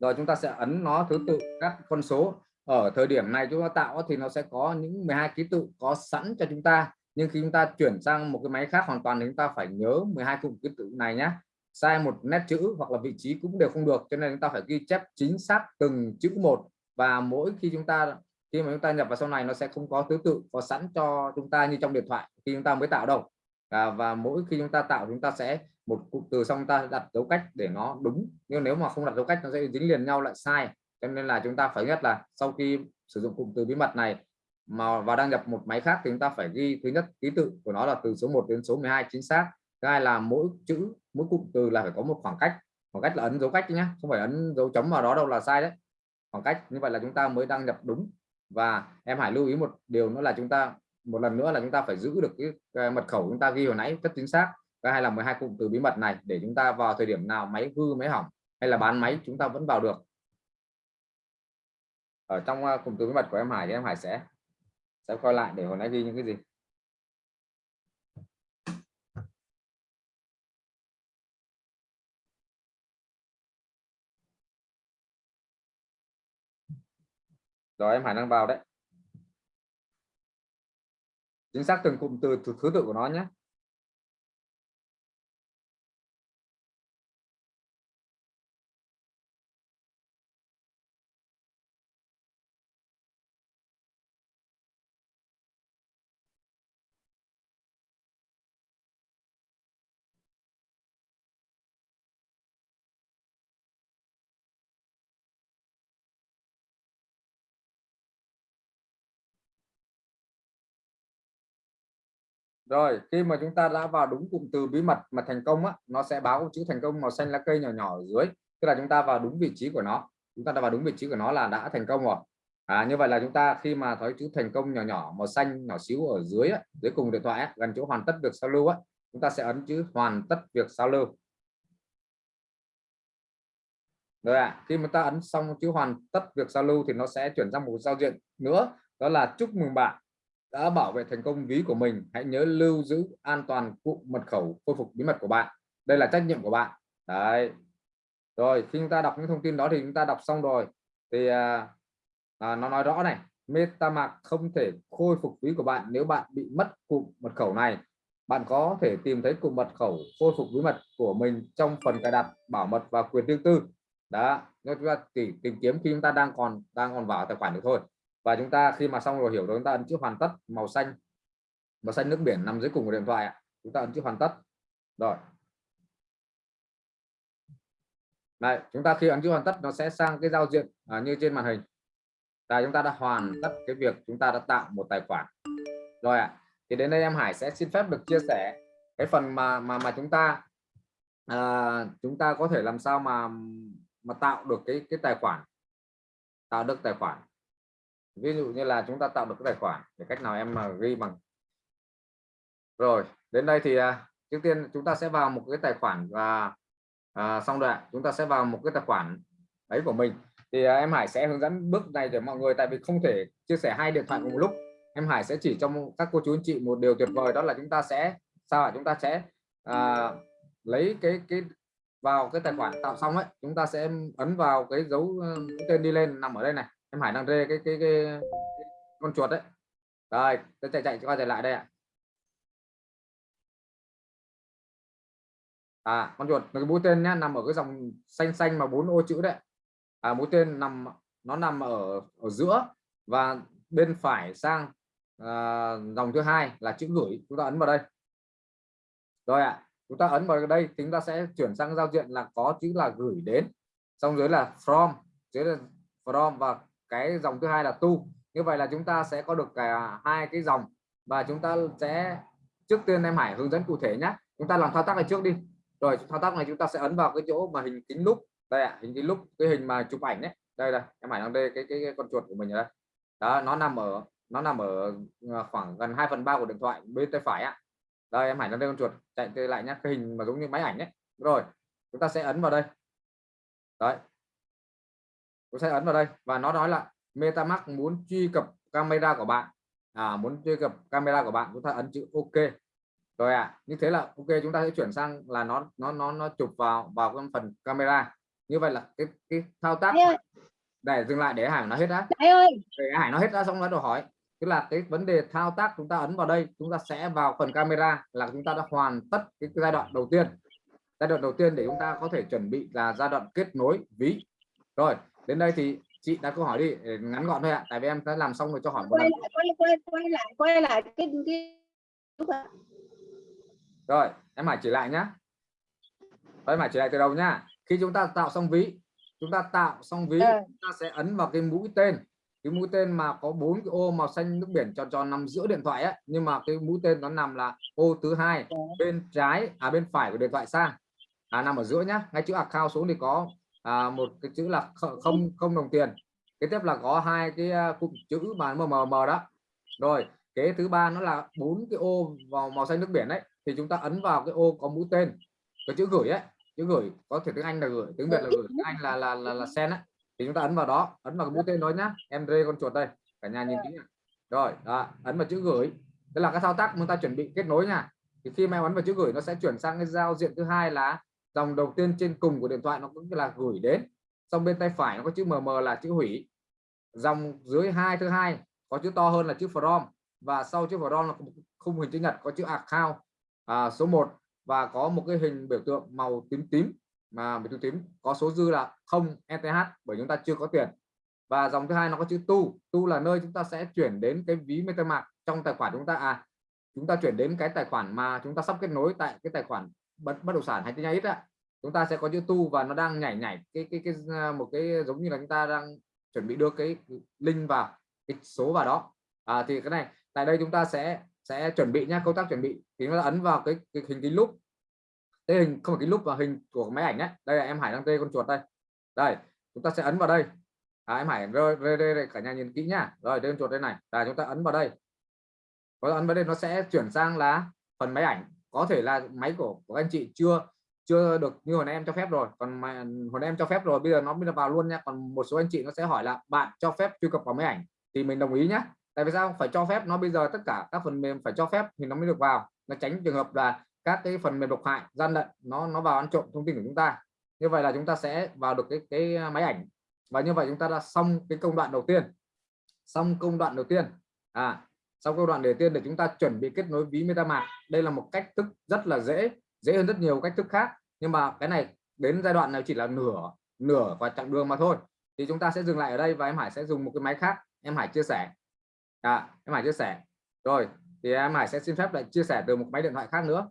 Rồi, chúng ta sẽ ấn nó thứ tự các con số. Ở thời điểm này chúng ta tạo thì nó sẽ có những 12 ký tự có sẵn cho chúng ta. Nhưng khi chúng ta chuyển sang một cái máy khác hoàn toàn thì chúng ta phải nhớ 12 cụm ký tự này nhé sai một nét chữ hoặc là vị trí cũng đều không được, cho nên chúng ta phải ghi chép chính xác từng chữ một. Và mỗi khi chúng ta khi mà chúng ta nhập vào sau này nó sẽ không có thứ tự có sẵn cho chúng ta như trong điện thoại khi chúng ta mới tạo đâu. À, và mỗi khi chúng ta tạo chúng ta sẽ một cụm từ xong ta đặt dấu cách để nó đúng. Nhưng nếu mà không đặt dấu cách nó sẽ dính liền nhau lại sai. Cho nên là chúng ta phải nhất là sau khi sử dụng cụm từ bí mật này mà và đăng nhập một máy khác thì chúng ta phải ghi thứ nhất ký tự của nó là từ số 1 đến số 12 chính xác. Thứ hai là mỗi chữ mỗi cụm từ là phải có một khoảng cách. Khoảng cách là ấn dấu cách nhé không phải ấn dấu chấm vào đó đâu là sai đấy. Khoảng cách như vậy là chúng ta mới đăng nhập đúng và em hãy lưu ý một điều nữa là chúng ta một lần nữa là chúng ta phải giữ được cái, cái mật khẩu chúng ta ghi hồi nãy rất chính xác. Cái hay là 12 cụm từ bí mật này để chúng ta vào thời điểm nào máy hư máy hỏng hay là bán máy chúng ta vẫn vào được. Ở trong ờ, cụm từ bí mật của em Hải thì em Hải sẽ sẽ coi lại để hồi nãy ghi những cái gì? Rồi em Hải đang vào đấy. Chính xác từng cụm từ thứ, thứ tự của nó nhé. Rồi khi mà chúng ta đã vào đúng cụm từ bí mật mà thành công á, nó sẽ báo chữ thành công màu xanh lá cây nhỏ nhỏ ở dưới. Tức là chúng ta vào đúng vị trí của nó. Chúng ta đã vào đúng vị trí của nó là đã thành công rồi. À, như vậy là chúng ta khi mà thấy chữ thành công nhỏ nhỏ màu xanh nhỏ xíu ở dưới á, dưới cùng điện thoại á, gần chỗ hoàn tất việc sao lưu á, chúng ta sẽ ấn chữ hoàn tất việc sao lưu. Rồi ạ à, khi mà ta ấn xong chữ hoàn tất việc giao lưu thì nó sẽ chuyển sang một giao diện nữa đó là chúc mừng bạn đã bảo vệ thành công ví của mình hãy nhớ lưu giữ an toàn cụm mật khẩu khôi phục bí mật của bạn. Đây là trách nhiệm của bạn. Đấy. Rồi khi chúng ta đọc những thông tin đó thì chúng ta đọc xong rồi thì à, à, nó nói rõ này. MetaMask không thể khôi phục ví của bạn nếu bạn bị mất cụm mật khẩu này. Bạn có thể tìm thấy cụm mật khẩu khôi phục bí mật của mình trong phần cài đặt bảo mật và quyền riêng tư. Đó chúng ta chỉ tìm kiếm khi chúng ta đang còn đang còn vào tài khoản được thôi và chúng ta khi mà xong rồi hiểu rồi chúng ta ấn chữ hoàn tất màu xanh. Màu xanh nước biển nằm dưới cùng của điện thoại chúng ta ấn chữ hoàn tất. Rồi. Này chúng ta khi ấn chữ hoàn tất nó sẽ sang cái giao diện à, như trên màn hình. Là chúng ta đã hoàn tất cái việc chúng ta đã tạo một tài khoản. Rồi ạ à. thì đến đây em Hải sẽ xin phép được chia sẻ cái phần mà mà mà chúng ta à, chúng ta có thể làm sao mà mà tạo được cái cái tài khoản. Tạo được tài khoản ví dụ như là chúng ta tạo được cái tài khoản để cách nào em mà ghi bằng. Rồi đến đây thì à, trước tiên chúng ta sẽ vào một cái tài khoản và à, xong rồi chúng ta sẽ vào một cái tài khoản ấy của mình. Thì à, em Hải sẽ hướng dẫn bước này để mọi người tại vì không thể chia sẻ hai điện thoại cùng một lúc. Em Hải sẽ chỉ cho các cô chú anh chị một điều tuyệt vời đó là chúng ta sẽ sao ạ? Chúng ta sẽ à, lấy cái cái vào cái tài khoản tạo xong ấy chúng ta sẽ ấn vào cái dấu tên đi lên nằm ở đây này em Hải đang rê cái cái, cái, cái con chuột đấy. Rồi tôi chạy chạy qua chạy lại đây ạ. À con chuột cái mũi tên nhá nằm ở cái dòng xanh xanh mà bốn ô chữ đấy. À, mũi tên nằm nó nằm ở ở giữa và bên phải sang à, dòng thứ hai là chữ gửi. Chúng ta ấn vào đây. Rồi ạ à, chúng ta ấn vào đây chúng ta sẽ chuyển sang giao diện là có chữ là gửi đến. Xong dưới là from dưới là from và cái dòng thứ hai là tu. Như vậy là chúng ta sẽ có được cả hai cái dòng. Và chúng ta sẽ trước tiên em Hải hướng dẫn cụ thể nhé chúng ta làm thao tác này trước đi. Rồi thao tác này chúng ta sẽ ấn vào cái chỗ mà hình kính lúc đây ạ à, hình kính lúc cái hình mà chụp ảnh đấy đây là em Hải đang đây cái, cái cái con chuột của mình đây. Đó nó nằm ở nó nằm ở à, khoảng gần 2 phần ba của điện thoại bên tay phải ạ. Đây em Hải đang đây con chuột chạy lại nhé cái hình mà giống như máy ảnh đấy rồi chúng ta sẽ ấn vào đây. Đấy tôi sẽ ấn vào đây và nó nói là MetaMask muốn truy cập camera của bạn. À, muốn truy cập camera của bạn chúng ta ấn chữ ok. Rồi ạ à, như thế là ok chúng ta sẽ chuyển sang là nó nó nó nó chụp vào vào cái phần camera. Như vậy là cái cái thao tác để dừng lại để hải nó hết đã. Để hải nó hết đã xong nó đầu hỏi. Tức là cái vấn đề thao tác chúng ta ấn vào đây chúng ta sẽ vào phần camera là chúng ta đã hoàn tất cái giai đoạn đầu tiên. Giai đoạn đầu tiên để chúng ta có thể chuẩn bị là giai đoạn kết nối ví. Rồi đến đây thì chị đặt câu hỏi đi ngắn gọn thôi ạ. Tại vì em đã làm xong rồi cho hỏi một quay lại, quay quay quay lại, quay lại cái cái rồi em hải chỉ lại nhá. Em hải chỉ lại từ đầu nhá. Khi chúng ta tạo xong ví chúng ta tạo xong ví Ờ. chúng ta sẽ ấn vào cái mũi tên. Cái mũi tên mà có bốn cái ô màu xanh nước biển tròn tròn nằm giữa điện thoại ấy nhưng mà cái mũi tên nó nằm là ô thứ hai bên trái à bên phải của điện thoại sang. À nằm ở giữa nhá. Ngay chữ account xuống thì có à, một cái chữ là không không đồng tiền. Kế tiếp là có hai cái à, cụm chữ mà mờ mờ mờ đó. Rồi kế thứ ba nó là bốn cái ô vào màu xanh nước biển đấy thì chúng ta ấn vào cái ô có mũi tên. Cái chữ gửi ấy chữ gửi có thể tiếng Anh là gửi tiếng Việt là gửi tiếng Anh là là là, là send ấy. Thì chúng ta ấn vào đó ấn vào cái mũi tên đó nhá. Em rê con chuột đây cả nhà nhìn kỹ rồi đó, ấn vào chữ gửi. Đây là cái thao tác chúng ta chuẩn bị kết nối nha. Thì khi mà em ấn vào chữ gửi nó sẽ chuyển sang cái giao diện thứ hai là dòng đầu tiên trên cùng của điện thoại nó cũng là gửi đến. Xong bên tay phải nó có chữ mm là chữ hủy. Dòng dưới hai thứ hai có chữ to hơn là chữ from. Và sau chữ from là khung hình chữ nhật có chữ account à, số 1 và có một cái hình biểu tượng màu tím tím mà biểu tượng tím có số dư là không ETH bởi chúng ta chưa có tiền. Và dòng thứ hai nó có chữ tu. Tu là nơi chúng ta sẽ chuyển đến cái ví MetaMask trong tài khoản chúng ta. À chúng ta chuyển đến cái tài khoản mà chúng ta sắp kết nối tại cái tài khoản bất bất động sản hay tin nhắn ít ạ chúng ta sẽ có chữ tu và nó đang nhảy nhảy cái cái cái ờ, một cái giống như là chúng ta đang chuẩn bị đưa cái link vào cái số vào đó. À, thì cái này tại đây chúng ta sẽ sẽ chuẩn bị nhá công tác chuẩn bị. Thì nó ấn vào cái, cái hình cái lúc cái hình không phải cái lúc và hình của máy ảnh đấy, đây là em Hải đang tê con chuột đây. Đây chúng ta sẽ ấn vào đây. À, em Hải rơi đây, rơi cả nhà nhìn kỹ nhá. Rồi đây con chuột đây này. Là chúng ta ấn vào đây. Có ấn vào đây nó sẽ chuyển sang là phần máy ảnh có thể là máy của, của anh chị chưa chưa được như hồi nãy em cho phép rồi. Còn mà hồi nãy em cho phép rồi bây giờ nó bây vào luôn nha còn một số anh chị nó sẽ hỏi là bạn cho phép truy cập vào máy ảnh? Thì mình đồng ý nhé tại vì sao? Phải cho phép nó bây giờ tất cả các phần mềm phải cho phép thì nó mới được vào. Nó tránh trường hợp là các cái phần mềm độc hại gian lận nó nó vào ăn trộm thông tin của chúng ta. Như vậy là chúng ta sẽ vào được cái cái à, máy ảnh. Và như vậy chúng ta đã xong cái công đoạn đầu tiên. Xong công đoạn đầu tiên. À sau công đoạn đầu tiên để chúng ta chuẩn bị kết nối ví MetaMask. Đây là một cách thức rất là dễ dễ hơn rất nhiều cách thức khác. Nhưng mà cái này đến giai đoạn này chỉ là nửa nửa và chặng đường mà thôi. Thì chúng ta sẽ dừng lại ở đây và em Hải sẽ dùng một cái máy khác. Em Hải chia sẻ. À, em Hải chia sẻ. Rồi thì em Hải sẽ xin phép lại chia sẻ từ một máy điện thoại khác nữa.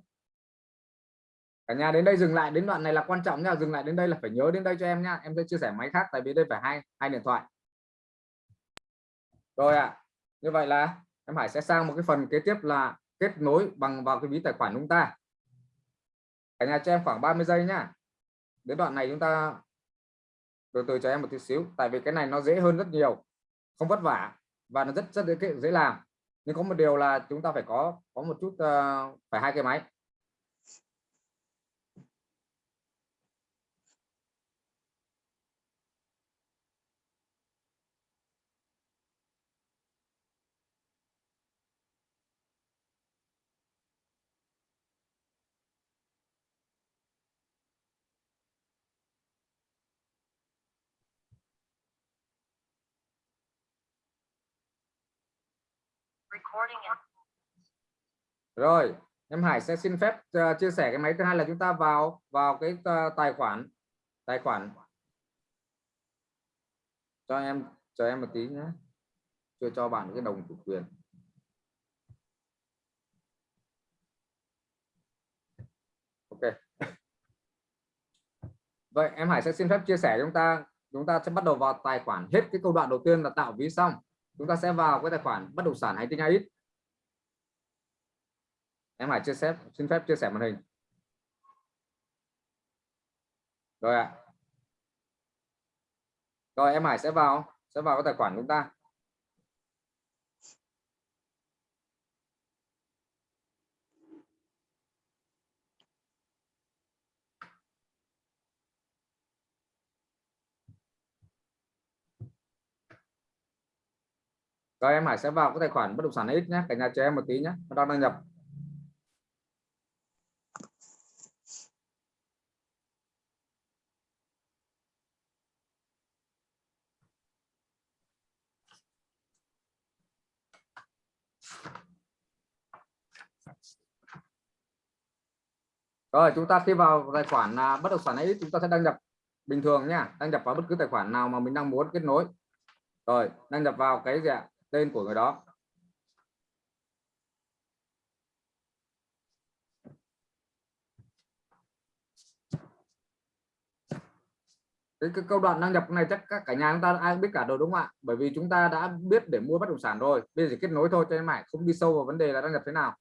Cả nhà đến đây dừng lại đến đoạn này là quan trọng nha. Dừng lại đến đây là phải nhớ đến đây cho em nha. Em sẽ chia sẻ máy khác tại vì đây phải hai hai điện thoại. Rồi ạ à, như vậy là em Hải sẽ sang một cái phần kế tiếp là kết nối bằng vào cái ví tài khoản chúng ta. Cả nhà cho em khoảng 30 giây nhá. Đến đoạn này chúng ta từ từ cho em một tí xíu tại vì cái này nó dễ hơn rất nhiều không vất vả và nó rất rất dễ, dễ làm. Nhưng có một điều là chúng ta phải có có một chút uh, phải hai cái máy. Rồi em Hải sẽ xin phép uh, chia sẻ cái máy thứ hai là chúng ta vào vào cái uh, tài khoản tài khoản. Cho em cho em một tí nhé chưa cho bạn cái đồng chủ quyền. Ok. *laughs* Vậy em Hải sẽ xin phép chia sẻ chúng ta chúng ta sẽ bắt đầu vào tài khoản. Hết cái câu đoạn đầu tiên là tạo ví xong chúng ta sẽ vào cái tài khoản bất động sản hay tinh ít em Hải chia sẻ xin phép chia sẻ màn hình. Rồi ạ. Rồi, em Hải sẽ vào sẽ vào cái tài khoản chúng ta. Rồi em Hải sẽ vào cái tài khoản bất động sản X nhé cả nhà chờ em một tí nhé nó đang đăng nhập Rồi chúng ta khi vào tài khoản là bất động sản ấy chúng ta sẽ đăng nhập bình thường nha, đăng nhập vào bất cứ tài khoản nào mà mình đang muốn kết nối. Rồi, đăng nhập vào cái gì ạ? Tên của người đó. Cái, cái câu đoạn đăng nhập này chắc các cả nhà chúng ta ai biết cả rồi đúng không ạ? Bởi vì chúng ta đã biết để mua bất động sản rồi. Bây giờ chỉ kết nối thôi cho em Hải không đi sâu vào vấn đề là đăng nhập thế nào.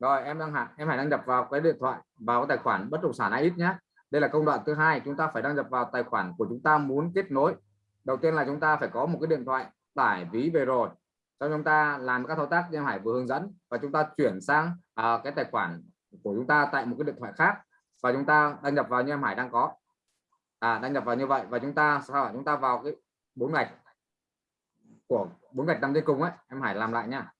Rồi em đang hạn em hãy đăng nhập vào cái điện thoại vào cái tài khoản bất động sản AX nhé đây là công đoạn thứ hai chúng ta phải đăng nhập vào tài khoản của chúng ta muốn kết nối. Đầu tiên là chúng ta phải có một cái điện thoại tải ví về rồi. Sau chúng ta làm các thao tác như em Hải vừa hướng dẫn và chúng ta chuyển sang à, cái tài khoản của chúng ta tại một cái điện thoại khác và chúng ta đăng nhập vào như em Hải đang có. À, đăng nhập vào như vậy và chúng ta sao chúng ta vào cái bốn gạch của bốn gạch nằm trên cùng ấy. Em Hải làm lại nha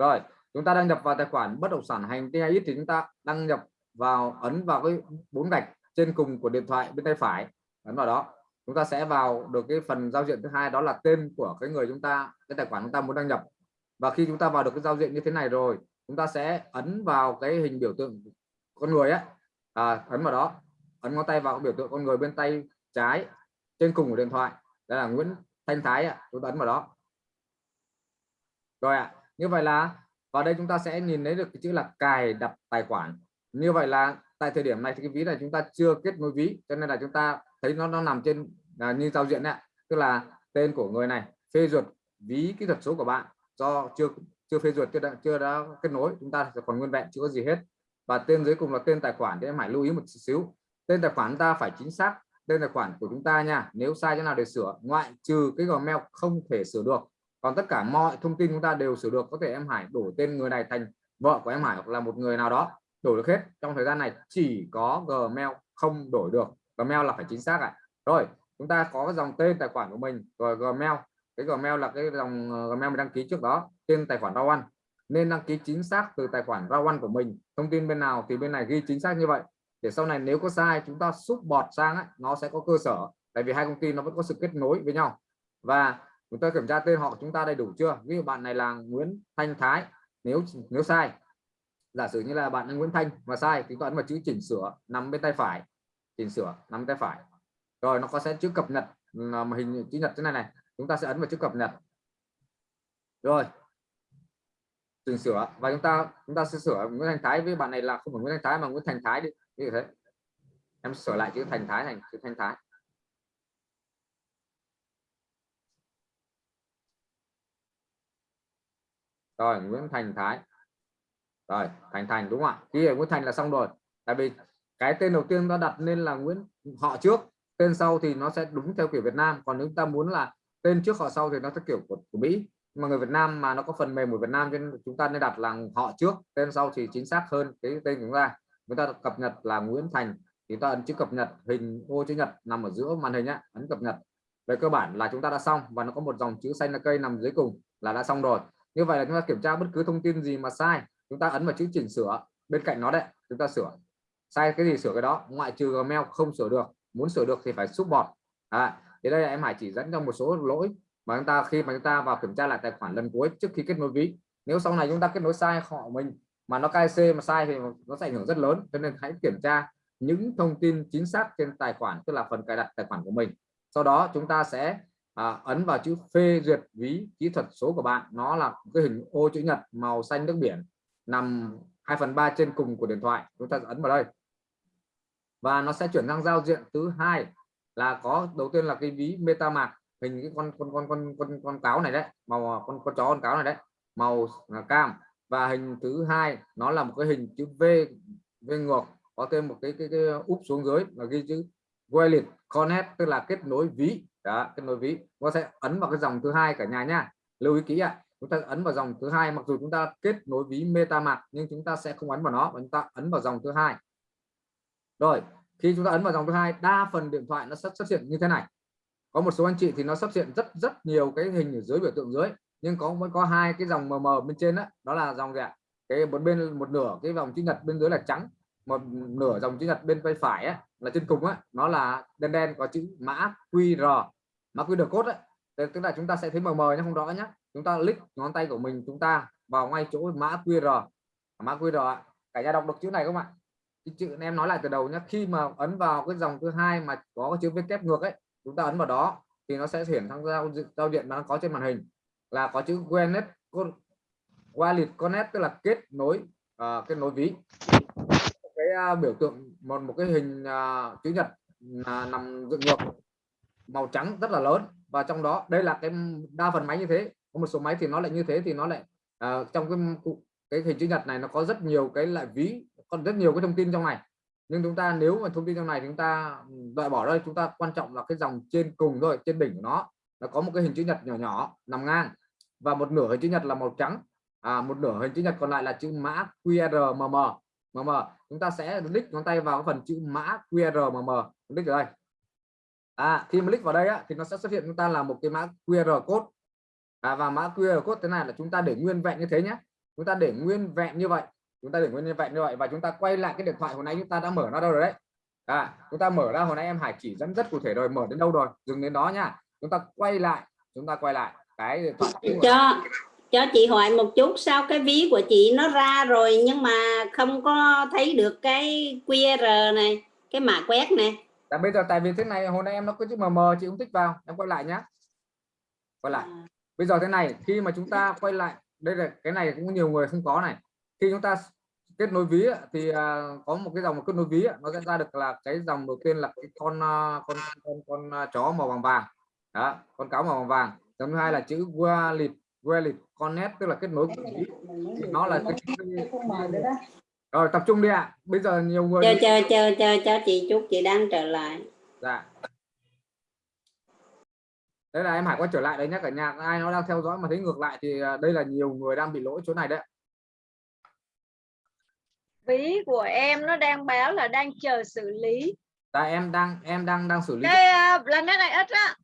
rồi chúng ta đăng nhập vào tài khoản bất động sản hành TIX thì chúng ta đăng nhập vào ấn vào cái bốn gạch trên cùng của điện thoại bên tay phải. Ấn vào đó. Chúng ta sẽ vào được cái phần giao diện thứ hai đó là tên của cái người chúng ta cái tài khoản chúng ta muốn đăng nhập. Và khi chúng ta vào được cái giao diện như thế này rồi chúng ta sẽ ấn vào cái hình biểu tượng con người ấy à, ấn vào đó. Ấn ngón tay vào cái biểu tượng con người bên tay trái trên cùng của điện thoại. Đây là Nguyễn Thanh Thái ạ chúng ta ấn vào đó. Rồi ạ như vậy là vào đây chúng ta sẽ nhìn thấy được cái chữ là cài đặt tài khoản. Như vậy là tại thời điểm này thì cái ví này chúng ta chưa kết nối ví cho nên là chúng ta thấy nó nó nằm trên à, như giao diện đấy tức là tên của người này phê duyệt ví kỹ thuật số của bạn. Do chưa chưa phê duyệt chưa đã, chưa đã kết nối chúng ta sẽ còn nguyên vẹn chưa có gì hết. Và tên dưới cùng là tên tài khoản thì em hãy lưu ý một xíu tên tài khoản ta phải chính xác tên tài khoản của chúng ta nha. Nếu sai chỗ nào để sửa ngoại trừ cái gmail không thể sửa được còn tất cả mọi thông tin chúng ta đều sửa được có thể em Hải đổi tên người này thành vợ của em Hải hoặc là một người nào đó đổi được hết. Trong thời gian này chỉ có Gmail không đổi được. Gmail là phải chính xác ạ. Rồi chúng ta có cái dòng tên tài khoản của mình rồi Gmail. Cái Gmail là cái dòng ờ, Gmail mình đăng ký trước đó tên tài khoản Rawan. Nên đăng ký chính xác từ tài khoản Rawan của mình. Thông tin bên nào thì bên này ghi chính xác như vậy. Để sau này nếu có sai chúng ta xúc bọt sang ấy, nó sẽ có cơ sở. Tại vì hai công ty nó vẫn có sự kết nối với nhau. Và chúng ta kiểm tra tên họ chúng ta đầy đủ chưa? Ví dụ bạn này là Nguyễn Thanh Thái, nếu nếu sai, giả sử như là bạn là Nguyễn Thanh mà sai, thì ấn vào chữ chỉnh sửa nằm bên tay phải, chỉnh sửa nằm tay phải. Rồi nó có sẽ chữ cập nhật ờ, mà hình chữ nhật thế này này, chúng ta sẽ ấn vào chữ cập nhật. Rồi. Chỉnh sửa, và chúng ta chúng ta sẽ sửa Nguyễn Thành Thái, với bạn này là không phải Nguyễn Thành Thái mà Nguyễn Thành Thái đi. Như thế. Em sửa lại chữ Thành Thái thành chữ Thanh Thái. Rồi Nguyễn Thành Thái. Rồi Thành Thành đúng không ạ? Khi ở Nguyễn Thành là xong rồi. Tại vì cái tên đầu tiên nó đặt nên là Nguyễn họ trước. Tên sau thì nó sẽ đúng theo kiểu Việt Nam. Còn nếu ta muốn là tên trước họ sau thì nó sẽ kiểu của, của Mỹ. Mà người Việt Nam mà nó có phần mềm của Việt Nam nên chúng ta nên đặt là họ trước. Tên sau thì chính xác hơn cái tên của chúng ta. Chúng ta cập nhật là Nguyễn Thành thì ta ấn chữ cập nhật hình ô chữ nhật nằm ở giữa màn hình á ấn cập nhật. Về cơ bản là chúng ta đã xong và nó có một dòng chữ xanh là cây nằm dưới cùng là đã xong rồi như vậy là chúng ta kiểm tra bất cứ thông tin gì mà sai chúng ta ấn vào chữ chỉnh sửa bên cạnh nó đấy chúng ta sửa. Sai cái gì sửa cái đó ngoại trừ Gmail không sửa được muốn sửa được thì phải xúc bọt à, thì đây là em Hải chỉ dẫn cho một số lỗi mà chúng ta khi mà chúng ta vào kiểm tra lại tài khoản lần cuối trước khi kết nối ví. Nếu sau này chúng ta kết nối sai họ mình mà nó KC mà sai thì nó sẽ ảnh hưởng rất lớn cho nên hãy kiểm tra những thông tin chính xác trên tài khoản tức là phần cài đặt tài khoản của mình. Sau đó chúng ta sẽ à, ấn vào chữ phê duyệt ví kỹ thuật số của bạn. Nó là cái hình ô chữ nhật màu xanh nước biển nằm 2 phần 3 trên cùng của điện thoại. Chúng ta ấn vào đây. Và nó sẽ chuyển sang giao diện thứ hai là có đầu tiên là cái ví MetaMask hình cái con con con con con con cáo này đấy màu à, con con chó con cáo này đấy màu cam. Và hình thứ hai nó là một cái hình chữ V V ngược có thêm một cái cái, cái úp xuống dưới là ghi chữ Wallet Connect tức là kết nối ví đó kết nối ví. Nó sẽ ấn vào cái dòng thứ hai cả nhà nhá. Lưu ý kỹ ạ. Chúng ta ấn vào dòng thứ hai mặc dù chúng ta kết nối ví MetaMask nhưng chúng ta sẽ không ấn vào nó và chúng ta ấn vào dòng thứ hai. Rồi khi chúng ta ấn vào dòng thứ hai đa phần điện thoại nó sẽ xuất hiện như thế này. Có một số anh chị thì nó xuất hiện rất rất nhiều cái hình ở dưới biểu tượng dưới. Nhưng có mới có hai cái dòng mờ mờ bên trên đó, đó là dòng gì ạ? Cái một bên một nửa cái vòng chữ nhật bên dưới là trắng một nửa dòng chữ nhật bên tay phải á, là trên cùng á nó là đen đen có chữ mã QR. Mã QR code á tức là chúng ta sẽ thấy mờ mờ nhưng không rõ nhé chúng ta click ngón tay của mình chúng ta vào ngay chỗ mã QR. Mã QR ạ. cả nhà đọc được chữ này không ạ? Cái chữ em nói lại từ đầu nhé khi mà ấn vào cái dòng thứ hai mà có cái chữ viết kép ngược ấy chúng ta ấn vào đó thì nó sẽ hiển sang giao giao diện nó có trên màn hình. Là có chữ Wallet Wallet Connect tức là kết nối uh, kết nối ví. À, biểu tượng một một cái hình à, uh, chữ nhật uh, nằm dựng ngược màu trắng rất là lớn. Và trong đó đây là cái đa phần máy như thế. Có một số máy thì nó lại như thế thì nó lại uh, trong cái cái hình chữ nhật này nó có rất nhiều cái lại ví còn rất nhiều cái thông tin trong này. Nhưng chúng ta nếu mà thông tin trong này chúng ta loại bỏ đây chúng ta quan trọng là cái dòng trên cùng thôi trên đỉnh của nó. Nó có một cái hình chữ nhật nhỏ nhỏ nằm ngang. Và một nửa hình chữ nhật là màu trắng à, một nửa hình chữ nhật còn lại là chữ mã QR mm mm chúng ta sẽ click ngón tay vào phần chữ mã QR mà mở. Click ở đây. À, khi mà click vào đây á, thì nó sẽ xuất hiện chúng ta là một cái mã QR code. À, và mã QR code thế này là chúng ta để nguyên vẹn như thế nhé. Chúng ta để nguyên vẹn như vậy. Chúng ta để nguyên vẹn như vậy và chúng ta quay lại cái điện thoại hồi nãy chúng ta đã mở nó đâu rồi đấy. À, chúng ta mở ra hồi nãy em Hải chỉ dẫn rất cụ thể rồi mở đến đâu rồi? Dừng đến đó nha. Chúng ta quay lại. Chúng ta quay lại. Cái điện thoại. Dạ cho chị hỏi một chút sao cái ví của chị nó ra rồi nhưng mà không có thấy được cái QR này cái mã quét này? Tại bây giờ tại vì thế này hồi nãy em nó có chữ mờ mờ chị không thích vào em quay lại nhá. Quay lại. À. bây giờ thế này khi mà chúng ta quay lại đây là cái này cũng nhiều người không có này. Khi chúng ta kết nối ví thì à, có một cái dòng kết nối ví nó sẽ ra được là cái dòng đầu tiên là cái con à, con con, con à, chó màu vàng vàng. Đó con cáo màu vàng vàng. Dòng thứ hai là chữ wallet wallet connect tức là kết nối của ví thì nó là cái, rồi tập trung đi ạ. Bây giờ nhiều người chờ chờ chờ chờ cho chị chút chị đang trở lại. Dạ. Đây là em Hải quay trở lại đấy nhé cả nhà. Ai nó đang theo dõi mà thấy ngược lại thì à, đây là nhiều người đang bị lỗi chỗ này đấy. Ví của em nó đang báo là đang chờ xử lý. Là em đang em đang đang xử lý. Cái uh, là cái này ít á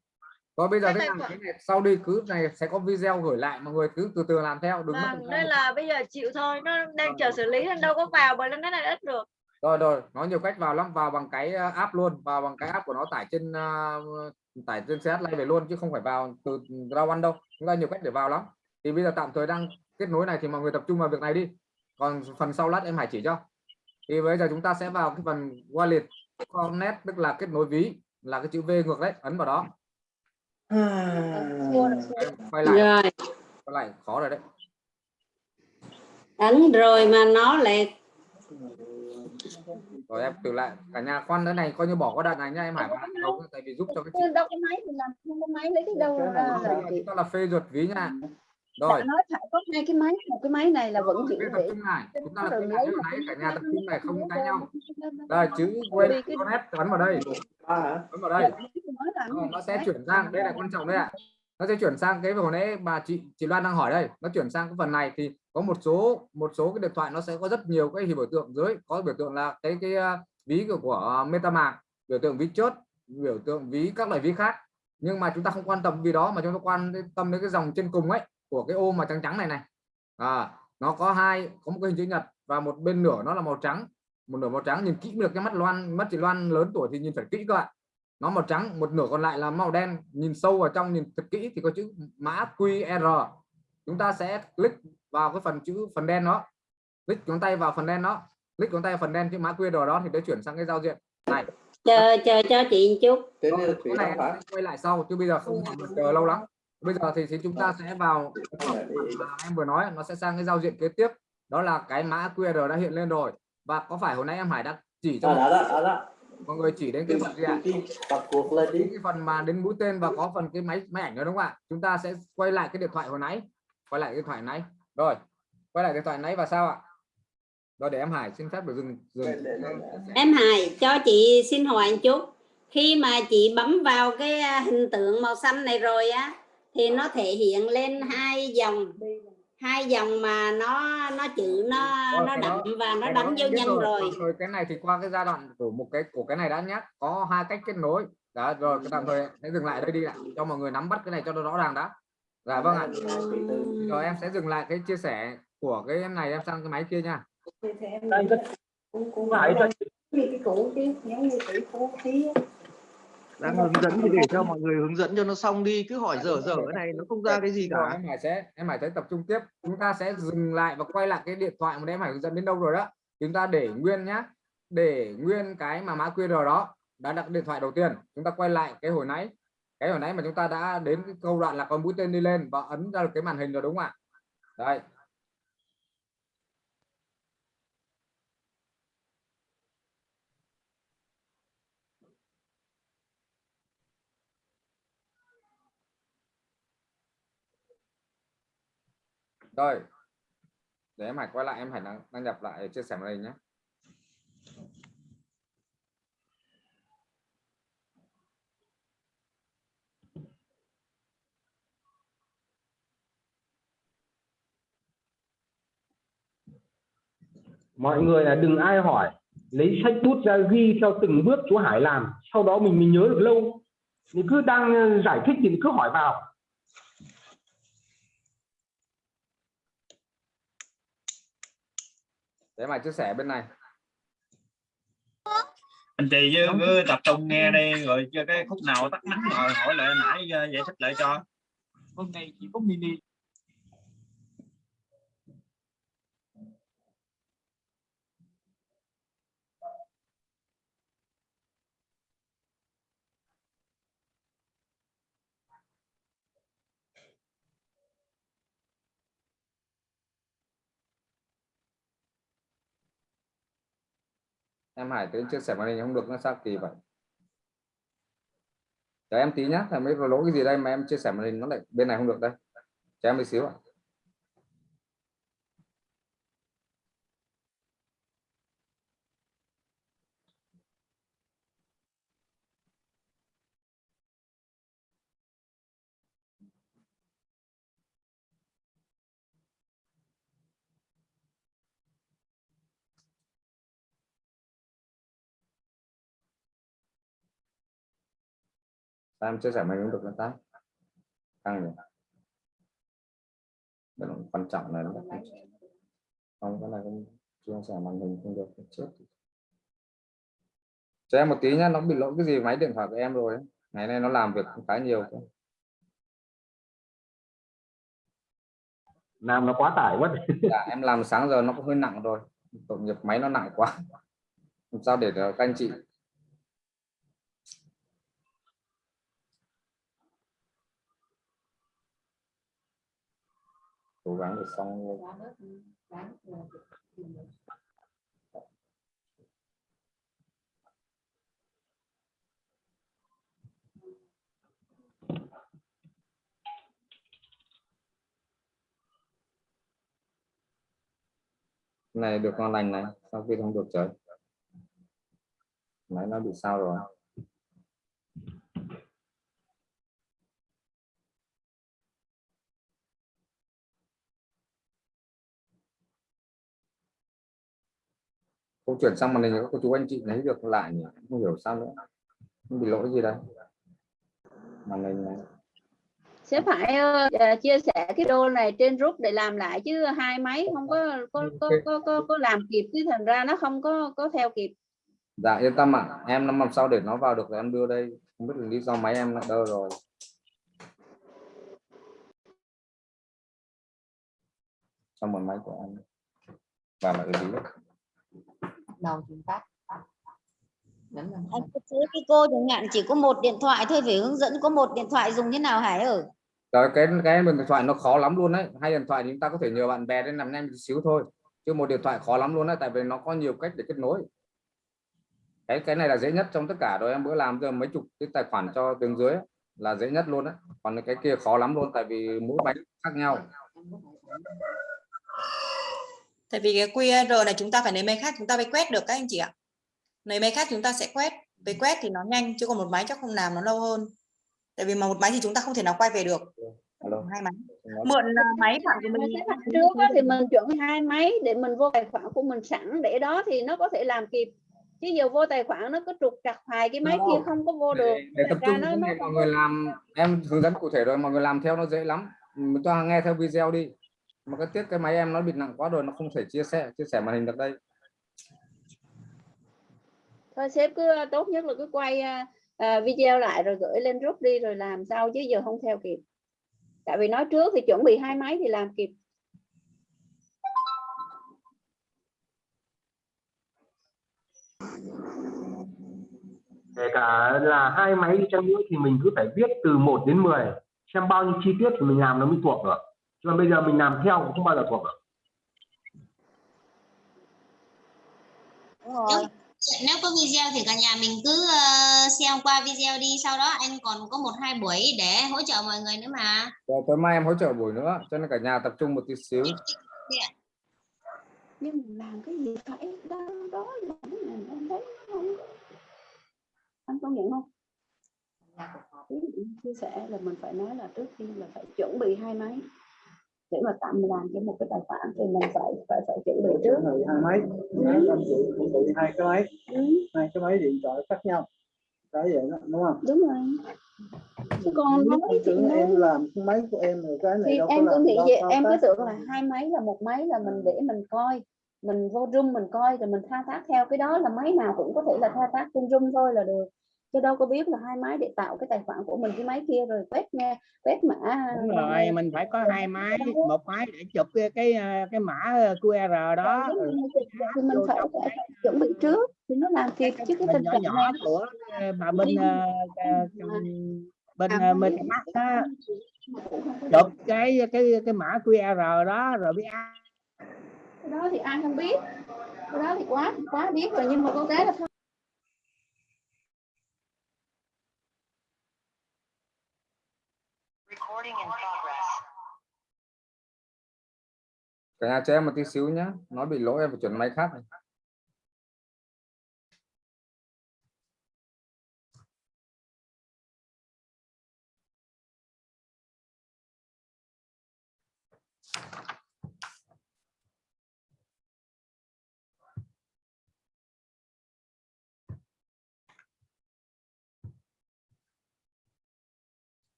rồi bây giờ thế khoản- cái này sau đi cứ này sẽ có video gửi lại mọi người cứ từ từ làm theo vâng, thời nên gian. là bây giờ chịu thôi nó đang chờ xử lý nên đâu có vào bởi lên cái này ít được. Rồi rồi nó nhiều cách vào lắm vào bằng cái uh, app luôn vào bằng cái app của nó tải trên uh, tải trên CH Lite về luôn chứ không phải vào từ Raw One đâu. Chúng ta nhiều cách để vào lắm. Thì bây giờ tạm thời đang kết nối này thì mọi người tập trung vào việc này đi. Còn phần sau lát em Hải chỉ cho. Thì bây giờ chúng ta sẽ vào cái phần wallet connect tức là kết nối ví là cái chữ V ngược đấy ấn vào đó quay lại. Rồi. Quay lại khó rồi đấy. Ấn rồi mà nó lại rồi em từ lại. Cả nhà khoan cái này coi như bỏ qua đoạn này nha em Hải tại vì giúp cho cái chị. Đâu cái máy thì làm không có máy lấy cái đâu ra là phê duyệt ví nha rồi. Nói phải có hai cái máy một cái máy này là vẫn cái tập trung này chúng ta cái lấy này cả nhà tập trung này không cãi nhau. Đây, chữ quên connect ấn vào đây. Ấn vào đây. Rồi, nó sẽ chuyển sang đây là quan trọng đây ạ. Nó sẽ chuyển sang cái hồi nãy bà chị chị Loan đang hỏi đây. Nó chuyển sang cái phần này thì có một số một số cái điện thoại nó sẽ có rất nhiều cái biểu tượng dưới. Có biểu tượng là cái cái uh, ví của, của MetaMask biểu tượng ví chốt biểu tượng ví các loại ví khác. Nhưng mà chúng ta không quan tâm vì đó mà chúng ta quan tâm đến cái dòng trên cùng ấy của cái ô mà trắng trắng này này. À, nó có hai có một cái hình chữ nhật và một bên nửa nó là màu trắng. Một nửa màu trắng nhìn kỹ được cái mắt Loan mắt chị Loan lớn tuổi thì nhìn phải kỹ các bạn. Nó màu trắng một nửa còn lại là màu đen. Nhìn sâu vào trong nhìn thật kỹ thì có chữ mã QR. Chúng ta sẽ click vào cái phần chữ phần đen đó. Click ngón tay vào phần đen đó. Click ngón tay vào phần đen chữ mã QR đó thì để chuyển sang cái giao diện. Này. Chờ chờ cho chị một chút. Rồi, cái này em sẽ quay lại sau chứ bây giờ không chờ lâu lắm bây giờ thì, thì chúng ta sẽ vào em vừa nói nó sẽ sang cái giao diện kế tiếp. Đó là cái mã QR đã hiện lên rồi. Và có phải hồi nãy em Hải đã chỉ cho đó đó đó mọi người chỉ đến cái phần gì ạ? Lên đi. Cái phần mà đến mũi tên và có phần cái máy máy ảnh nữa đúng không ạ? Chúng ta sẽ quay lại cái điện thoại hồi nãy. Quay lại cái điện thoại nãy. Rồi quay lại điện thoại nãy và sao ạ? Rồi để em Hải xin phép được dừng dừng. Em Hải cho chị xin hỏi một chút. Khi mà chị bấm vào cái à, hình tượng màu xanh này rồi á thì nó thể hiện lên hai dòng. Hai dòng mà nó nó chữ nó Rồi, nó cái đậm đó- và nó Cái đánh biết nhân rồi. rồi. Cái này thì qua cái giai đoạn của một cái của cái này đã nhắc có hai cách kết nối. Đó rồi cái tạm thời hãy dừng lại đây đi ạ. Cho mọi người nắm bắt cái này cho nó rõ ràng đã. Dạ vâng ạ. Rồi em sẽ dừng lại cái chia sẻ của cái em này em sang cái máy kia nha đang hướng dẫn thì để cho mọi người hướng dẫn cho nó xong đi cứ hỏi dở dở cái này nó không ra cái gì cả. em Hải sẽ em Hải sẽ tập trung tiếp. Chúng ta sẽ dừng lại và quay lại cái điện thoại mà em Hải hướng dẫn đến đâu rồi đó. Chúng ta để nguyên nhá. Để nguyên cái mà mã QR đó. Đã đặt điện thoại đầu tiên. Chúng ta quay lại cái hồi nãy. Cái hồi nãy mà chúng ta đã đến cái câu đoạn là con mũi tên đi lên và ấn ra được cái màn hình rồi đúng không ạ? Đây rồi. Để em Hải quay lại em Hải đăng, đăng nhập lại chia sẻ màn hình nhé. Mọi người là đừng ai hỏi lấy sách bút ra ghi theo từng bước chú Hải làm sau đó mình mình nhớ được lâu. Mình cứ đang ờ, giải thích thì cứ hỏi vào. Để Hải chia sẻ bên này. Anh chị chứ cứ tập trung nghe đi rồi cho cái khúc nào tắt máy rồi hỏi lại nãy ờ, giải thích lại cho. Hôm nay chỉ có mini em Hải tới chia sẻ màn hình không được nó sao kỳ vậy cho em tí nhá, thằng mới lỗi cái gì đây mà em chia sẻ màn hình nó lại bên này không được đây cho em một xíu ạ à. Em chia sẻ hình không được nó ta căng nhỉ? Đây là quan trọng này. Nó không cái này không chia sẻ màn hình không được chết cho em một tí nhá nó bị lỗi cái gì? Máy điện thoại của em rồi ấy. ngày nay nó làm việc khá nhiều cơ. làm nó quá tải quá. *laughs* Dạ, em làm sáng giờ nó cũng hơi nặng rồi. Tội nghiệp máy nó nặng quá. Làm sao để các anh chị cố gắng để xong này được ngon lành này. Sau khi không được trời? Máy nó bị sao rồi không chuyển sang màn hình các cô chú anh chị lấy được lại nhỉ? Không hiểu sao nữa. Không bị lỗi gì đây màn hình này sẽ phải ờ, chia sẻ cái đô này trên group để làm lại chứ hai máy không có có có có, có, có làm kịp chứ thành ra nó không có có theo kịp. Dạ yên tâm ạ. Em năm năm sau để nó vào được rồi em đưa đây. Không biết là lý do máy em lại đơ rồi. Trong một máy của em. Và lại lý đầu chúng ta cứ thấy cái cô chẳng hạn chỉ có một điện thoại thôi phải hướng dẫn có một điện thoại dùng thế nào Hải ơi Rồi cái cái điện thoại nó khó lắm luôn đấy. Hai điện thoại thì chúng ta có thể nhờ bạn bè đến làm nhanh một xíu thôi. Chứ một điện thoại khó lắm luôn đấy tại vì nó có nhiều cách để kết nối. Cái cái này là dễ nhất trong tất cả rồi em bữa làm giờ mấy chục cái tài khoản cho đường dưới ấy, là dễ nhất luôn đấy. Còn cái kia khó lắm luôn tại vì mỗi máy khác nhau. Tại vì cái QR này chúng ta phải lấy máy khác chúng ta mới quét được các anh chị ạ. Lấy máy khác chúng ta sẽ quét. Với quét thì nó nhanh chứ còn một máy chắc không làm nó lâu hơn. Tại vì mà một máy thì chúng ta không thể nào quay về được. Alo. hai máy. Mượn à, máy bạn của mình trước thì mình chuẩn hai máy để mình vô tài khoản của mình sẵn để đó thì nó có thể làm kịp. Chứ giờ vô tài khoản nó cứ trục trặc hoài cái máy kia không có vô được. để, để tập trung nó- nó mọi người làm. Em hướng dẫn cụ thể rồi mọi người làm theo nó dễ lắm. Chúng ta nghe theo video đi mà cái tiếc cái máy em nó bị nặng quá rồi nó không thể chia sẻ chia sẻ màn hình được đây. Thôi sếp cứ tốt nhất là cứ quay à, video lại rồi gửi lên group đi rồi làm sau chứ giờ không theo kịp. Tại vì nói trước thì chuẩn bị hai máy thì làm kịp. Kể cả là hai máy đi chăng nữa thì mình cứ phải viết từ 1 đến 10 xem bao nhiêu chi tiết thì mình làm nó mới thuộc được còn bây giờ mình làm theo cũng không bao giờ thuộc được rồi. nếu có video thì cả nhà mình cứ ờ, xem qua video đi sau đó anh còn có một hai buổi để hỗ trợ mọi người nữa mà. Rồi tối mai em hỗ trợ buổi nữa cho nên cả nhà tập trung một tí xíu. Nhưng mà làm cái gì phải đó đó làm cái này em thấy không anh công nhận không? Chia sẻ là mình phải nói là trước khi là phải chuẩn bị hai máy để mà tạm làm cho một cái tài khoản thì mình phải phải phải chuẩn bị trước. hai máy. Ừ. chuẩn bị hai cái máy. Ừ, hai cái máy điện thoại khác nhau. Cái vậy đó đúng không? Đúng rồi. Chứ còn nói thì tưởng nói em làm cái máy của em rồi cái này thì đâu có em cứ làm nghĩ vậy em cứ tưởng là hai máy là một máy là mình để mình coi mình vô room mình coi rồi mình thao tác theo cái đó là máy nào cũng có thể là thao tác trên room thôi là được chứ đâu có biết là hai máy để tạo cái tài khoản của mình cái máy kia rồi quét nghe quét mã đúng rồi mình phải có hai máy một máy để chụp cái cái ờ, cái mã QR đó rồi, thì mình phải, phải chuẩn bị trước thì nó làm kịp chứ cái mình tình nhỏ trạng nhỏ này của ờ, bà ờ, ờ, bên À, ờ, MetaMask á chụp cái cái cái mã QR đó rồi biết ai. Cái đó thì ai không biết. Cái đó thì quá quá biết rồi nhưng mà có cái là cả nhà cho em một tí xíu nhé nó bị lỗi, em phải chuyển máy khác này.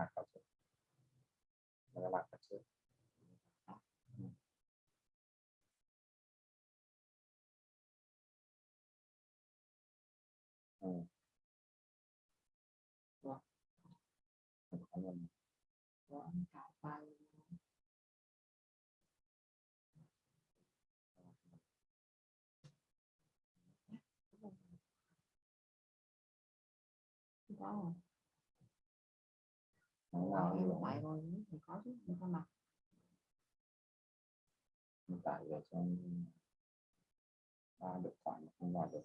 นะครัดมันรักกันเชื่ออืมว่าว่าขายไปว้า em như vậy? rồi. thì có chứ không có mặt. Cho em à, được khoản không vào được.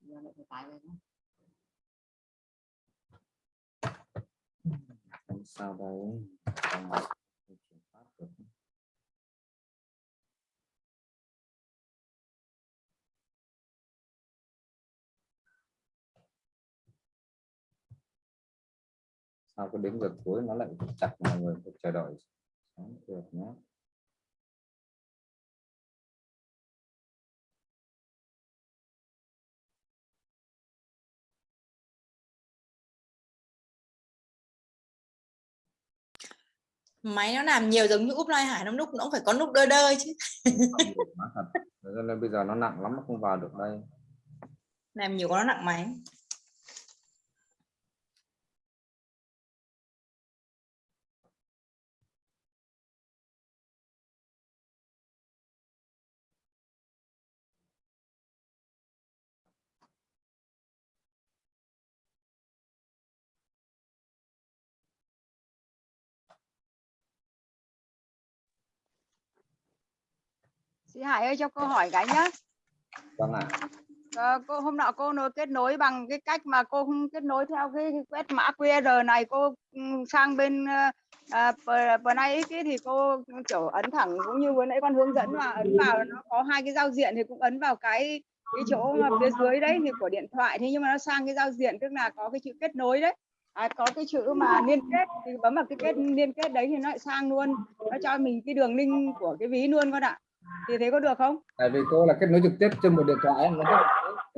Giờ tải về nữa sao đấy sao cứ đến giờ cuối nó lại chặt mọi người phải chờ đợi Sáng được nhé máy nó làm nhiều giống như úp lai hải nó lúc nó cũng phải có lúc đơ đơ chứ. Không nói thật. Nên bây giờ nó nặng lắm nó không vào được đây. Làm nhiều quá nó nặng máy Chị Hải ơi cho cô hỏi cái nhá. vâng ạ. Ờ, cô hôm nọ cô nối kết nối bằng cái cách mà cô không kết nối theo cái, quét mã QR này cô ừ, sang bên à, vừa nãy cái thì cô kiểu ấn thẳng cũng như vừa nãy con hướng dẫn mà ấn vào nó có hai cái giao diện thì cũng ấn vào cái cái chỗ mà phía dưới đấy thì của điện thoại thế nhưng mà nó sang cái giao diện tức là có cái chữ kết nối đấy. À, có cái chữ mà liên kết thì bấm vào cái kết liên kết đấy thì nó lại sang luôn. Nó cho mình cái đường link của cái ví luôn con ạ thì thế có được không? Tại vì cô là kết nối trực tiếp trên một điện thoại nó rất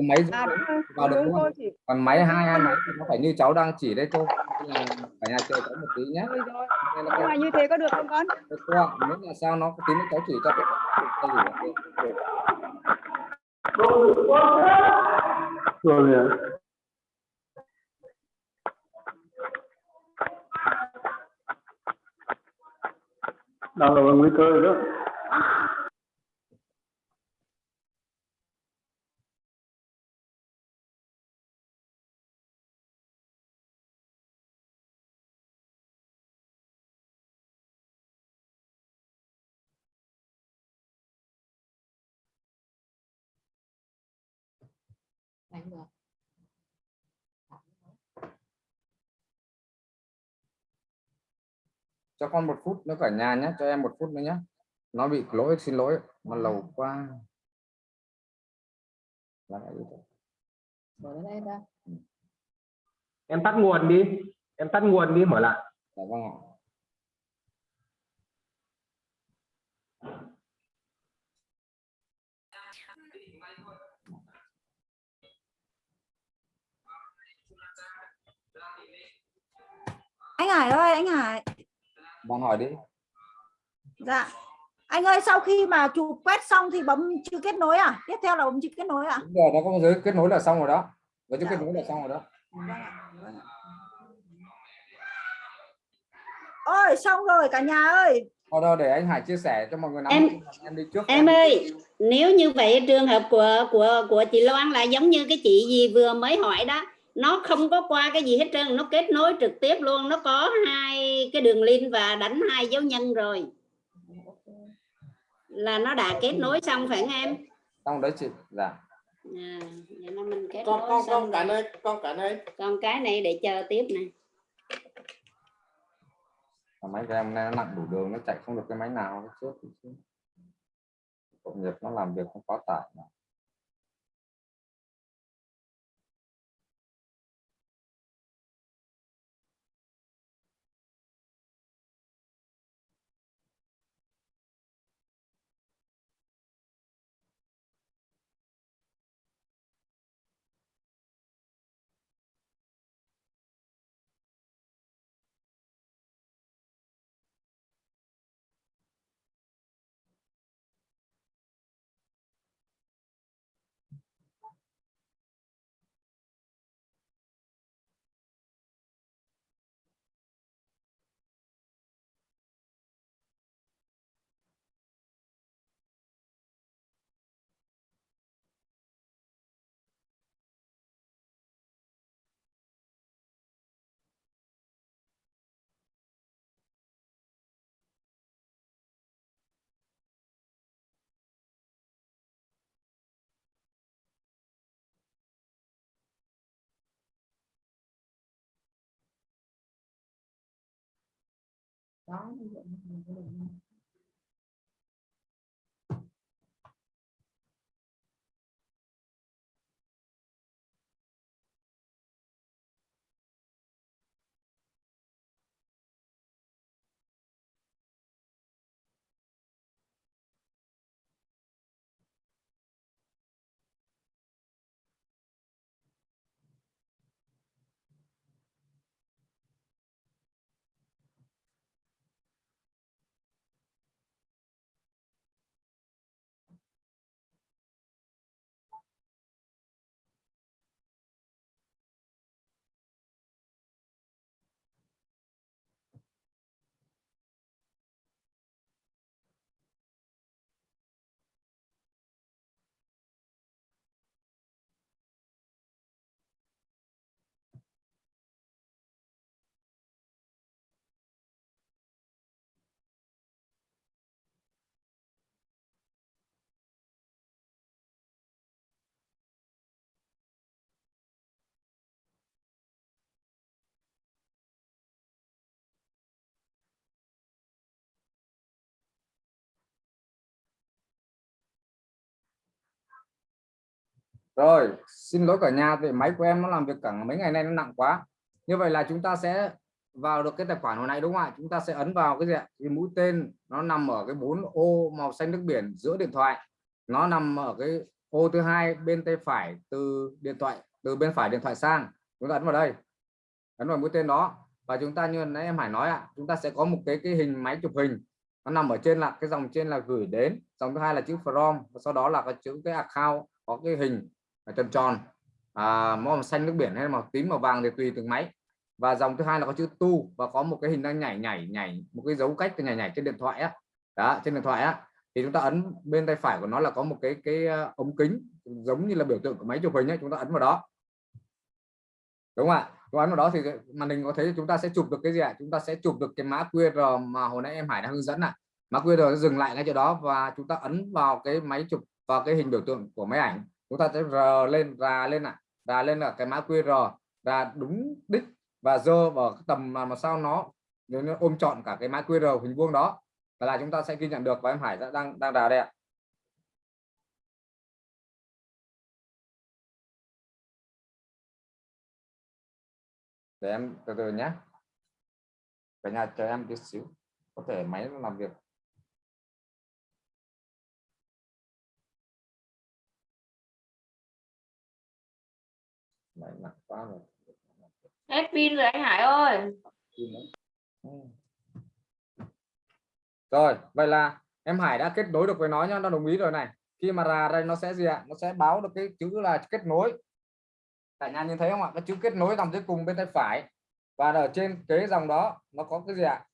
máy à đúng vào được đúng cô chỉ còn máy hai hai máy thì nó phải như cháu đang chỉ đây cô là cả nhà chơi có một tí nhé rồi rồi Nên là cô- như thế có được không con? Cô ạ. Nếu là sao nó tí nữa cháu chỉ cho cái cái gì đó. rồi. Đang là nguy cơ đó cho con một phút nữa cả nhà nhé cho em một phút nữa nhé. Nó bị lỗi xin lỗi nó lâu quá Là cái gì thế? mở lên đây ra em tắt nguồn đi em tắt nguồn đi mở lại. Dạ vâng ạ. anh Hải ơi anh Hải Bạn hỏi đi. Dạ. Anh ơi sau khi mà chụp quét xong thì bấm chữ kết nối à? Tiếp theo là bấm chữ kết nối à Đúng rồi, nó có giới kết nối là xong rồi đó. Với chữ kết nối là xong rồi đó. Ôi xong rồi cả nhà ơi. Thôi đâu để anh Hải chia sẻ cho mọi người nắm Em- em đi trước. em ơi nếu như vậy trường hợp của của của chị Loan là giống như cái chị gì vừa mới hỏi đó nó không có qua cái gì hết trơn nó kết nối trực tiếp luôn. Nó có hai cái đường link và đánh hai dấu nhân rồi. Là nó đã kết nối xong phải không em? Xong đấy chị. Dạ. À, vậy là mình kết con nối con xong con cảnh rồi. ơi con cảnh ơi còn cái này để chờ tiếp nè. Mà máy của em nó nặng đủ đường nó chạy không được cái máy nào chết. tội nghiệp nó làm việc không quá tải mà. Đó ví dụ như mình rồi, xin lỗi cả nhà vì máy của em nó làm việc cả mấy ngày nay nó nặng quá. Như vậy là chúng ta sẽ vào được cái tài khoản hồi nãy đúng không ạ? Chúng ta sẽ ấn vào cái gì ạ? Cái mũi tên, nó nằm ở cái bốn ô màu xanh nước biển giữa điện thoại. Nó nằm ở cái ô thứ hai bên tay phải từ điện thoại, từ bên phải điện thoại sang. Chúng ta ấn vào đây. Ấn vào mũi tên đó. Và chúng ta như nãy em Hải nói ạ, chúng ta sẽ có một cái cái hình máy chụp hình. Nó nằm ở trên là, cái dòng trên là gửi đến. Dòng thứ hai là chữ from. Và sau đó là cái chữ cái account, có cái hình tròn tròn. À, màu xanh nước biển hay màu tím màu vàng thì tùy từng máy. Và dòng thứ hai là có chữ tu và có một cái hình đang nhảy nhảy nhảy một cái dấu cách nhảy nhảy trên điện thoại á. Đó trên điện thoại á. Thì chúng ta ấn bên tay phải của nó là có một cái cái ờ, ống kính giống như là biểu tượng của máy chụp hình ấy chúng ta ấn vào đó. Đúng không ạ? Chúng ấn vào đó thì màn hình có thấy chúng ta sẽ chụp được cái gì ạ? Chúng ta sẽ chụp được cái mã QR mà hồi nãy em Hải đã hướng dẫn ạ. Mã QR dừng lại ngay chỗ đó và chúng ta ấn vào cái máy chụp vào cái hình biểu tượng của máy ảnh chúng ta sẽ r lên ra lên ạ. Ra lên là cái mã QR. Ra đúng đích và dơ vào tầm mà, mà sao nó nếu nó ôm trọn cả cái mã QR hình vuông đó. Là chúng ta sẽ ghi nhận được và em Hải đã đang đang đào đây ạ. Để em từ từ nhé. Cả nhà chờ em tí xíu. Có thể máy nó làm việc. Đấy, nặng quá rồi. Hết pin rồi anh Hải ơi. Rồi vậy là em Hải đã kết nối được với nó nhá nó đồng ý rồi này. Khi mà ra đây nó sẽ gì ạ? Nó sẽ báo được cái chữ là kết nối. Cả nhà nhìn thấy không ạ? Cái chữ kết nối dòng dưới cùng bên tay phải. Và ở trên cái dòng đó nó có cái gì ạ?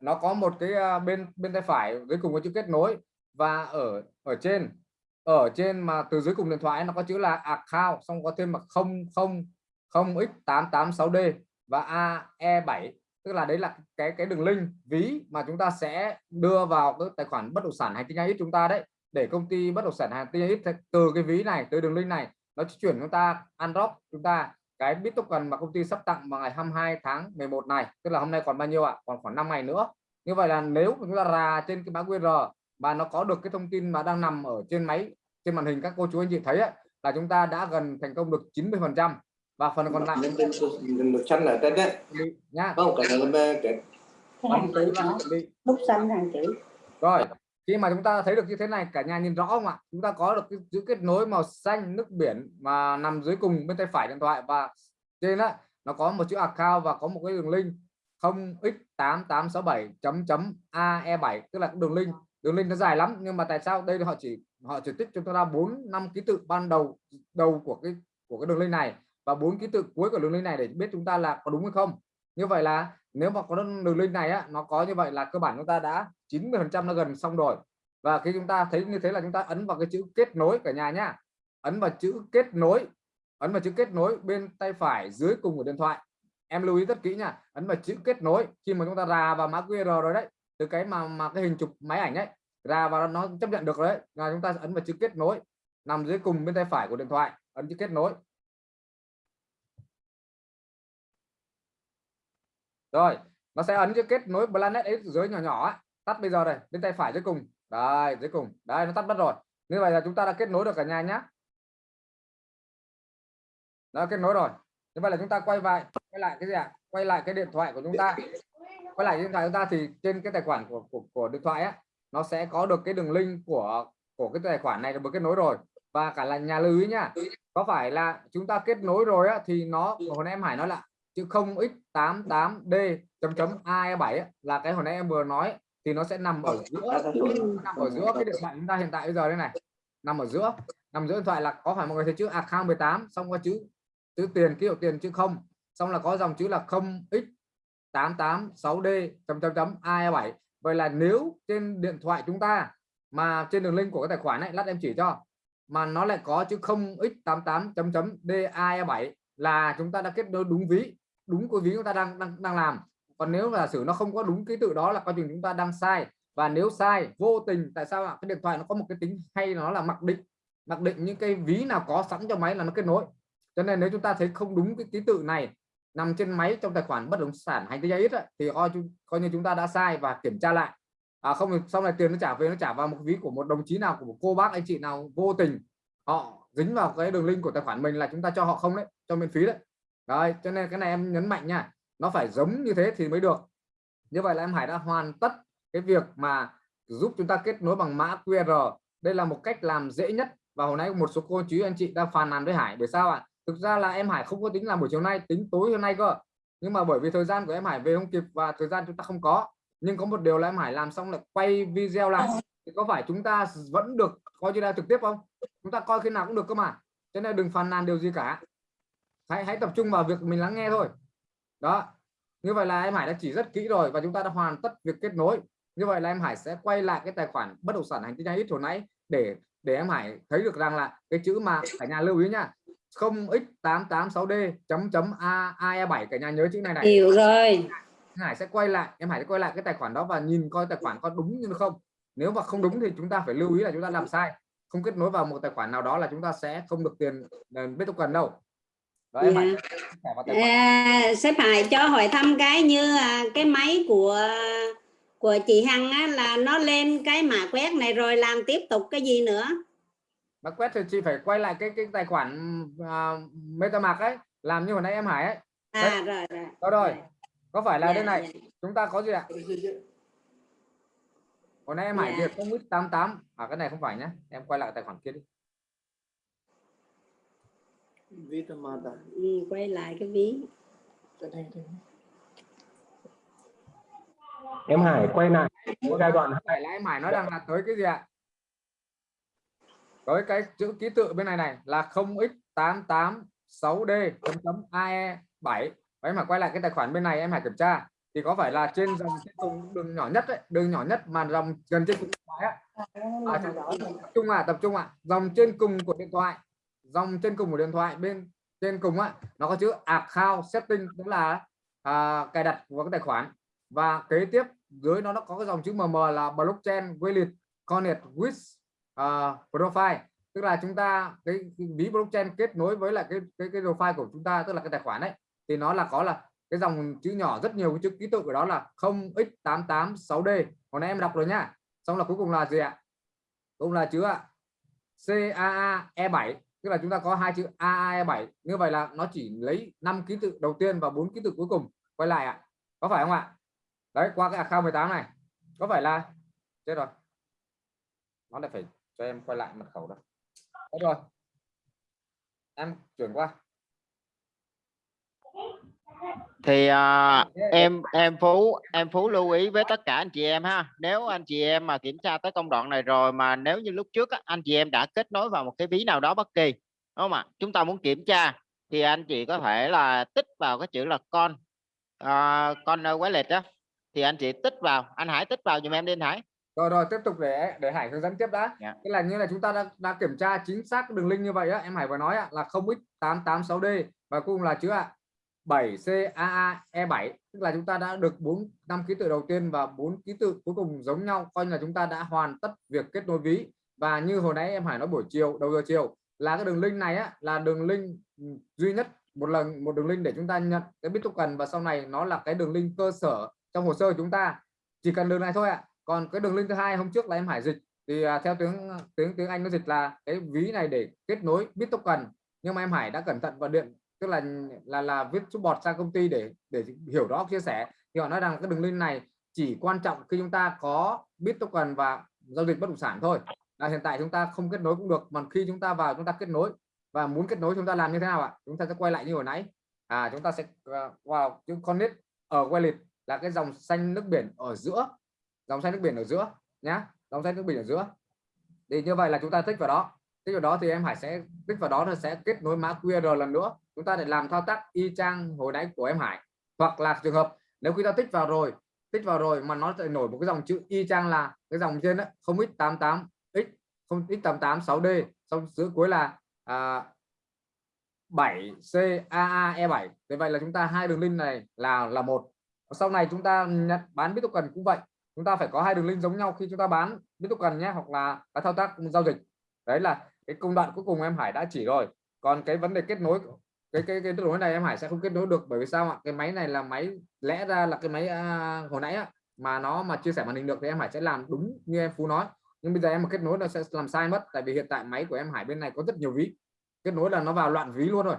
Nó có một cái à, bên bên tay phải dưới cùng có chữ kết nối. Và ở ở trên ở trên mà từ dưới cùng điện thoại nó có chữ là account, xong có thêm mà 00 0x886D và AE7 tức là đấy là cái cái đường link, ví mà chúng ta sẽ đưa vào cái tài khoản bất động sản hành tinh ít chúng ta đấy. Để công ty bất động sản hành tinh ít từ cái ví này, từ đường link này, nó chuyển chúng ta, unlock chúng ta cái bit token mà công ty sắp tặng vào ngày 22 tháng 11 này. Tức là hôm nay còn bao nhiêu ạ? Còn khoảng 5 ngày nữa. Như vậy là nếu chúng ta ra trên cái mã QR mà nó có được cái thông tin mà đang nằm ở trên máy trên màn hình các cô chú anh chị thấy ấy, là chúng ta đã gần thành công được 90 phần trăm. Và phần còn lại một chân là tên đấy. Nhá. Không cái là cái bút xanh hàng chữ. Rồi khi mà chúng ta thấy được như thế này cả nhà nhìn rõ không ạ? Chúng ta có được cái chữ kết nối màu xanh nước biển mà nằm dưới cùng bên tay phải điện thoại và trên đó nó có một chữ account và có một cái đường link 0x8867 chấm chấm AE7 tức là đường link đường link nó dài lắm, nhưng mà tại sao đây họ chỉ họ chỉ tích cho chúng ta bốn, năm ký tự ban đầu đầu của cái của cái đường link này và bốn ký tự cuối của đường link này để biết chúng ta là có đúng hay không? Như vậy là nếu mà có đường link này á, nó có như vậy là cơ bản chúng ta đã 90 phần trăm nó gần xong rồi. Và khi chúng ta thấy như thế là chúng ta ấn vào cái chữ kết nối cả nhà nhá. Ấn vào chữ kết nối, ấn vào chữ kết nối bên tay phải dưới cùng của điện thoại. Em lưu ý rất kỹ nha ấn vào chữ kết nối khi mà chúng ta ra vào mã QR rồi đấy từ cái mà mà cái hình chụp máy ảnh ấy, ra và nó chấp nhận được đấy là chúng ta ấn vào chữ kết nối, nằm dưới cùng bên tay phải của điện thoại, ấn chữ kết nối. Rồi, nó sẽ ấn chữ kết nối planet ấy dưới nhỏ nhỏ ấy. tắt bây giờ đây, bên tay phải dưới cùng. Đây, dưới cùng. Đây, nó tắt mất rồi. Như vậy là chúng ta đã kết nối được cả nhà nhá. Đã kết nối rồi. Như vậy là chúng ta quay lại quay lại cái gì ạ? Quay lại cái điện thoại của chúng ta quay lại điện thoại chúng ta thì trên cái tài khoản của của, của điện thoại á nó sẽ có được cái đường link của của cái tài khoản này được kết nối rồi. Và cả là nhà lưu ý nhá có phải là chúng ta kết nối rồi á thì nó hồi nãy em Hải nói là chữ 0x88d chấm chấm AE7 là cái hồi nãy em vừa nói thì nó sẽ nằm ở giữa nằm ở giữa cái điện thoại chúng ta hiện tại bây giờ đây này. Nằm ở giữa nằm giữa điện thoại là có phải mọi người thấy chữ account 18 xong có chữ chữ tiền ký hiệu tiền chữ không xong là có dòng chữ là 886D chấm chấm chấm AE7 vậy là nếu trên điện thoại chúng ta mà trên đường link của cái tài khoản này lát em chỉ cho. Mà nó lại có chữ 0x88 chấm chấm DAE7 là chúng ta đã kết nối đúng ví, đúng cái ví chúng ta đang đang đang làm. Còn nếu là sử nó không có đúng ký tự đó là coi chừng chúng ta đang sai. Và nếu sai, vô tình, tại sao ạ? Cái điện thoại nó có một cái tính hay nó là mặc định. Mặc định những cái ví nào có sẵn cho máy là nó kết nối. Cho nên nếu chúng ta thấy không đúng cái ký tự này nằm trên máy trong tài khoản bất động sản hành tinh ít thì coi coi như chúng ta đã sai và kiểm tra lại. À, không sau này tiền nó trả về nó trả vào một ví của một đồng chí nào của một cô bác anh chị nào vô tình họ dính vào cái đường link của tài khoản mình là chúng ta cho họ không đấy cho miễn phí đấy. Rồi cho nên cái này em nhấn mạnh nha nó phải giống như thế thì mới được. Như vậy là em Hải đã hoàn tất cái việc mà giúp chúng ta kết nối bằng mã QR đây là một cách làm dễ nhất và hồi nãy một số cô chú anh chị đang phàn nàn với Hải bởi sao ạ? Thực ra là em Hải không có tính làm buổi chiều nay tính tối hôm nay cơ. Nhưng mà bởi vì thời gian của em Hải về không kịp và thời gian chúng ta không có. Nhưng có một điều là em Hải làm xong lại quay video lại. Thì có phải chúng ta vẫn được coi như là trực tiếp không? Chúng ta coi khi nào cũng được cơ mà. Cho nên đừng phàn nàn điều gì cả. Hãy hãy tập trung vào việc mình lắng nghe thôi. Đó. Như vậy là em Hải đã chỉ rất kỹ rồi và chúng ta đã hoàn tất việc kết nối. Như vậy là em Hải sẽ quay lại cái tài khoản bất động sản hành tinh ít hồi nãy để để em Hải thấy được rằng là cái chữ mà cả nhà lưu ý nha 0x886d chấm chấm a ae7 cả nhà nhớ chữ này này. Hiểu rồi. Hải sẽ quay lại em Hải sẽ quay lại cái tài khoản đó và nhìn coi tài khoản có đúng như không. Nếu mà không đúng thì chúng ta phải lưu ý là chúng ta làm sai. Không kết nối vào một tài khoản nào đó là chúng ta sẽ không được tiền biết token đâu. Đó, em Hải Dạ. sẽ. À, sếp Hải cho hỏi thăm cái như à, cái máy của của chị Hằng á, là nó lên cái mã quét này rồi làm tiếp tục cái gì nữa mà quét thì chị phải quay lại cái cái tài khoản uh, MetaMask ấy làm như hồi nãy em Hải ấy. À Đấy. rồi rồi. Đó rồi. Có phải là Dạ, đây này dạ. chúng ta có gì ạ? Hồi nãy em Hải. Việt không ít 88 à cái này không phải nhé em quay lại tài khoản kia đi. Vitamata. ừ, quay lại cái ví. Em Hải quay lại. Giai đoạn. Phải là em Hải nói rằng là tới cái gì ạ có cái chữ ký tự bên này này là 0x886d chấm chấm ae 7 và em Hải quay lại cái tài khoản bên này em hãy kiểm tra. Thì có phải là trên dòng trên cùng đường nhỏ nhất đấy đường nhỏ nhất mà dòng gần trên cùng điện thoại á? À, tập trung à tập trung à dòng trên cùng của điện thoại dòng trên cùng của điện thoại bên trên cùng á nó có chữ account setting tức là à, cài đặt vào cái tài khoản. Và kế tiếp dưới nó nó có cái dòng chữ mm là blockchain wallet connect with uh, profile. Tức là chúng ta cái, cái ví blockchain kết nối với lại cái cái cái profile của chúng ta tức là cái tài khoản đấy thì nó là có là cái dòng chữ nhỏ rất nhiều cái chữ ký tự của đó là 0x886d hồi nãy em đọc rồi nhá xong là cuối cùng là gì ạ? Cũng là chữ ạ CAA E7 tức là chúng ta có hai chữ AAE7 như vậy là nó chỉ lấy 5 ký tự đầu tiên và bốn ký tự cuối cùng. Quay lại ạ. Có phải không ạ? Đấy qua cái account 18 này. Có phải là chết rồi. Nó lại phải cho em quay lại mật khẩu đó Đấy rồi em chuyển qua. Thì à, em em phú em phú lưu ý với tất cả anh chị em ha. Nếu anh chị em mà kiểm tra tới công đoạn này rồi mà nếu như lúc trước á, anh chị em đã kết nối vào một cái ví nào đó bất kỳ đúng không ạ? Chúng ta muốn kiểm tra thì anh chị có thể là tích vào cái chữ là con à, con quái lịch đó thì anh chị tích vào anh Hải tích vào giùm em đi anh Hải rồi rồi tiếp tục để để Hải hướng dẫn tiếp đã. Dạ. tức là như là chúng ta đã, đã kiểm tra chính xác đường link như vậy á em Hải vừa nói á, là 0x886d và cuối cùng là chữ ạ 7CAAE7 tức là chúng ta đã được 4 năm ký tự đầu tiên và 4 ký tự cuối cùng giống nhau coi như là chúng ta đã hoàn tất việc kết nối ví. Và như hồi nãy em Hải nói buổi chiều đầu giờ chiều là cái đường link này á là đường link ừ, duy nhất một lần một đường link để chúng ta nhận cái bit token và sau này nó là cái đường link cơ sở trong hồ sơ của chúng ta. Chỉ cần đường này thôi ạ còn cái đường link thứ hai hôm trước là em Hải dịch. Thì à, theo tiếng tiếng tiếng Anh nó dịch là cái ví này để kết nối biết token. Nhưng mà em Hải đã cẩn thận và điện tức là là là viết chút bọt sang công ty để để hiểu rõ chia sẻ. Thì họ nói rằng cái đường link này chỉ quan trọng khi chúng ta có biết token và giao dịch bất động sản thôi. Là hiện tại chúng ta không kết nối cũng được mà khi chúng ta vào chúng ta kết nối và muốn kết nối chúng ta làm như thế nào ạ? Chúng ta sẽ quay lại như hồi nãy. À chúng ta sẽ à, uh, vào chữ connect ở wallet là cái dòng xanh nước biển ở giữa dòng xanh nước biển ở giữa nhá. Dòng xanh nước biển ở giữa. Thì như vậy là chúng ta tích vào đó. Tích vào đó thì em Hải sẽ tích vào đó là sẽ kết nối mã QR lần nữa. Chúng ta để làm thao tác y chang hồi nãy của em Hải. Hoặc là trường hợp nếu khi ta tích vào rồi tích vào rồi mà nó lại nổi một cái dòng chữ y chang là cái dòng trên đó 0x88 x không x tám tám sáu d. Xong giữa cuối là à, 7 a E7 thế vậy là chúng ta hai đường link này là là một. Sau này chúng ta nhận bán biết cần cũng vậy chúng ta phải có hai đường link giống nhau khi chúng ta bán bit cần nhé hoặc là các thao tác giao dịch. Đấy là cái công đoạn cuối cùng em Hải đã chỉ rồi. Còn cái vấn đề kết nối cái cái cái kết nối này em Hải sẽ không kết nối được bởi vì sao ạ? Cái máy này là máy lẽ ra là cái máy à, hồi nãy á, mà nó mà chia sẻ màn hình được thì em Hải sẽ làm đúng như em Phú nói. Nhưng bây giờ em mà kết nối nó sẽ làm sai mất tại vì hiện tại máy của em Hải bên này có rất nhiều ví. Kết nối là nó vào loạn ví luôn rồi.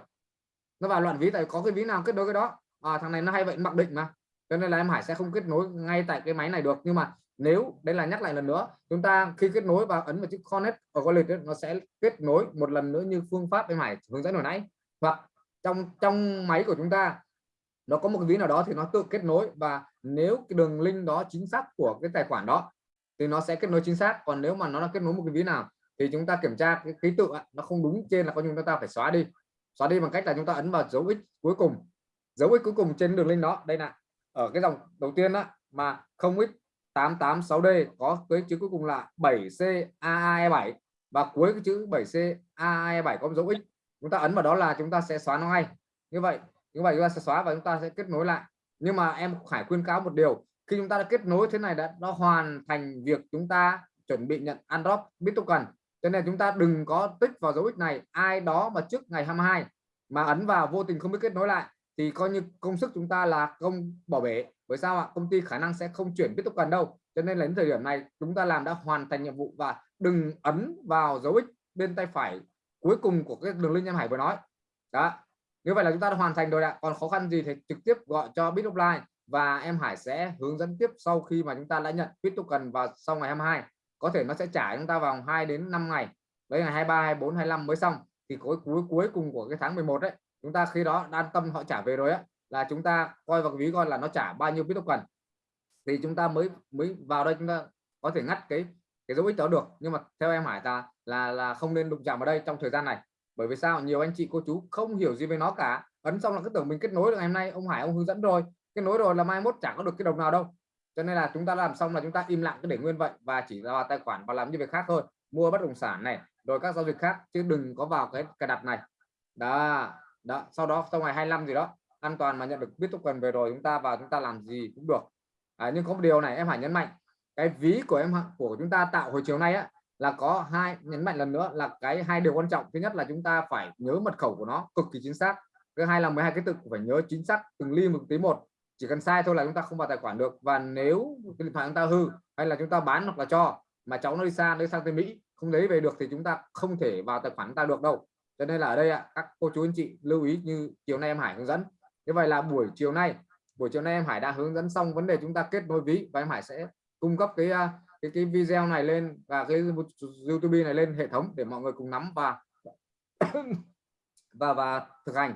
Nó vào loạn ví tại có cái ví nào kết nối cái đó? À, thằng này nó hay vậy mặc định mà cho nên là em Hải sẽ không kết nối ngay tại cái máy này được. Nhưng mà nếu, đây là nhắc lại lần nữa, chúng ta khi kết nối và ấn vào chữ connect ở con lịch nó sẽ kết nối một lần nữa như phương pháp em Hải hướng dẫn hồi nãy. Hoặc trong trong máy của chúng ta, nó có một cái ví nào đó thì nó tự kết nối. Và nếu cái đường link đó chính xác của cái tài khoản đó, thì nó sẽ kết nối chính xác. Còn nếu mà nó là kết nối một cái ví nào, thì chúng ta kiểm tra cái ký tự nó không đúng trên là có chúng ta phải xóa đi. Xóa đi bằng cách là chúng ta ấn vào dấu x cuối cùng. Dấu x cuối cùng trên đường link đó. Đây là ở cái dòng đầu tiên đó mà không ít 886D có cái chữ cuối cùng là 7C AAE7 và cuối cái chữ 7C AAE7 có dấu x. Chúng ta ấn vào đó là chúng ta sẽ xóa nó ngay. Như vậy như vậy chúng ta sẽ xóa và chúng ta sẽ kết nối lại. Nhưng mà em phải khuyên cáo một điều, khi chúng ta đã kết nối thế này đã nó hoàn thành việc chúng ta chuẩn bị nhận android bit token. Cho nên chúng ta đừng có tích vào dấu x này, ai đó mà trước ngày 22 mà ấn vào vô tình không biết kết nối lại thì coi như công sức chúng ta là công bảo vệ. bởi sao ạ? Công ty khả năng sẽ không chuyển tiếp tục cần đâu. Cho nên là đến thời điểm này, chúng ta làm đã hoàn thành nhiệm vụ và đừng ấn vào dấu ích bên tay phải cuối cùng của cái đường link em Hải vừa nói. Đó. Như vậy là chúng ta đã hoàn thành rồi ạ. Còn khó khăn gì thì trực tiếp gọi cho bit offline và em Hải sẽ hướng dẫn tiếp sau khi mà chúng ta đã nhận bit token vào sau ngày 22 có thể nó sẽ trả chúng ta vòng 2 đến 5 ngày. Đấy ngày 23 24 25 mới xong. Thì cuối cuối cuối cùng của cái tháng 11 đấy chúng ta khi đó an tâm họ trả về rồi á, là chúng ta coi vào ví coi là nó trả bao nhiêu bit cần thì chúng ta mới mới vào đây chúng ta có thể ngắt cái cái dấu ích đó được. Nhưng mà theo em Hải ta là là không nên đụng chạm vào đây trong thời gian này. Bởi vì sao? Nhiều anh chị, cô chú không hiểu gì về nó cả. Ấn xong là cứ tưởng mình kết nối được ngày hôm nay, ông Hải ông hướng dẫn rồi. Kết nối rồi là mai mốt chẳng có được cái đồng nào đâu. Cho nên là chúng ta làm xong là chúng ta im lặng cứ để nguyên vậy và chỉ vào tài khoản và làm những việc khác thôi. Mua bất động sản này, rồi các giao dịch khác, chứ đừng có vào cái cài đặt này. Đó đó sau đó sau ngày 25 gì đó an toàn mà nhận được biết token về rồi chúng ta vào chúng ta làm gì cũng được. À, nhưng có một điều này em phải nhấn mạnh cái ví của em của chúng ta tạo hồi chiều nay á là có hai nhấn mạnh lần nữa là cái hai điều quan trọng. Thứ nhất là chúng ta phải nhớ mật khẩu của nó cực kỳ chính xác. Thứ hai là 12 cái tự phải nhớ chính xác từng ly một tí một. Chỉ cần sai thôi là chúng ta không vào tài khoản được. Và nếu cái điện thoại chúng ta hư hay là chúng ta bán hoặc là cho mà cháu nó đi xa đi sang tới Mỹ không lấy về được thì chúng ta không thể vào tài khoản ta được đâu cho nên là ở đây ạ, các cô chú anh chị lưu ý như chiều nay em Hải hướng dẫn. Như vậy là buổi chiều nay, buổi chiều nay em Hải đã hướng dẫn xong vấn đề chúng ta kết nối ví và em Hải sẽ cung cấp cái à, cái cái video này lên và cái YouTube này lên hệ thống để mọi người cùng nắm và *coughs* và và thực hành.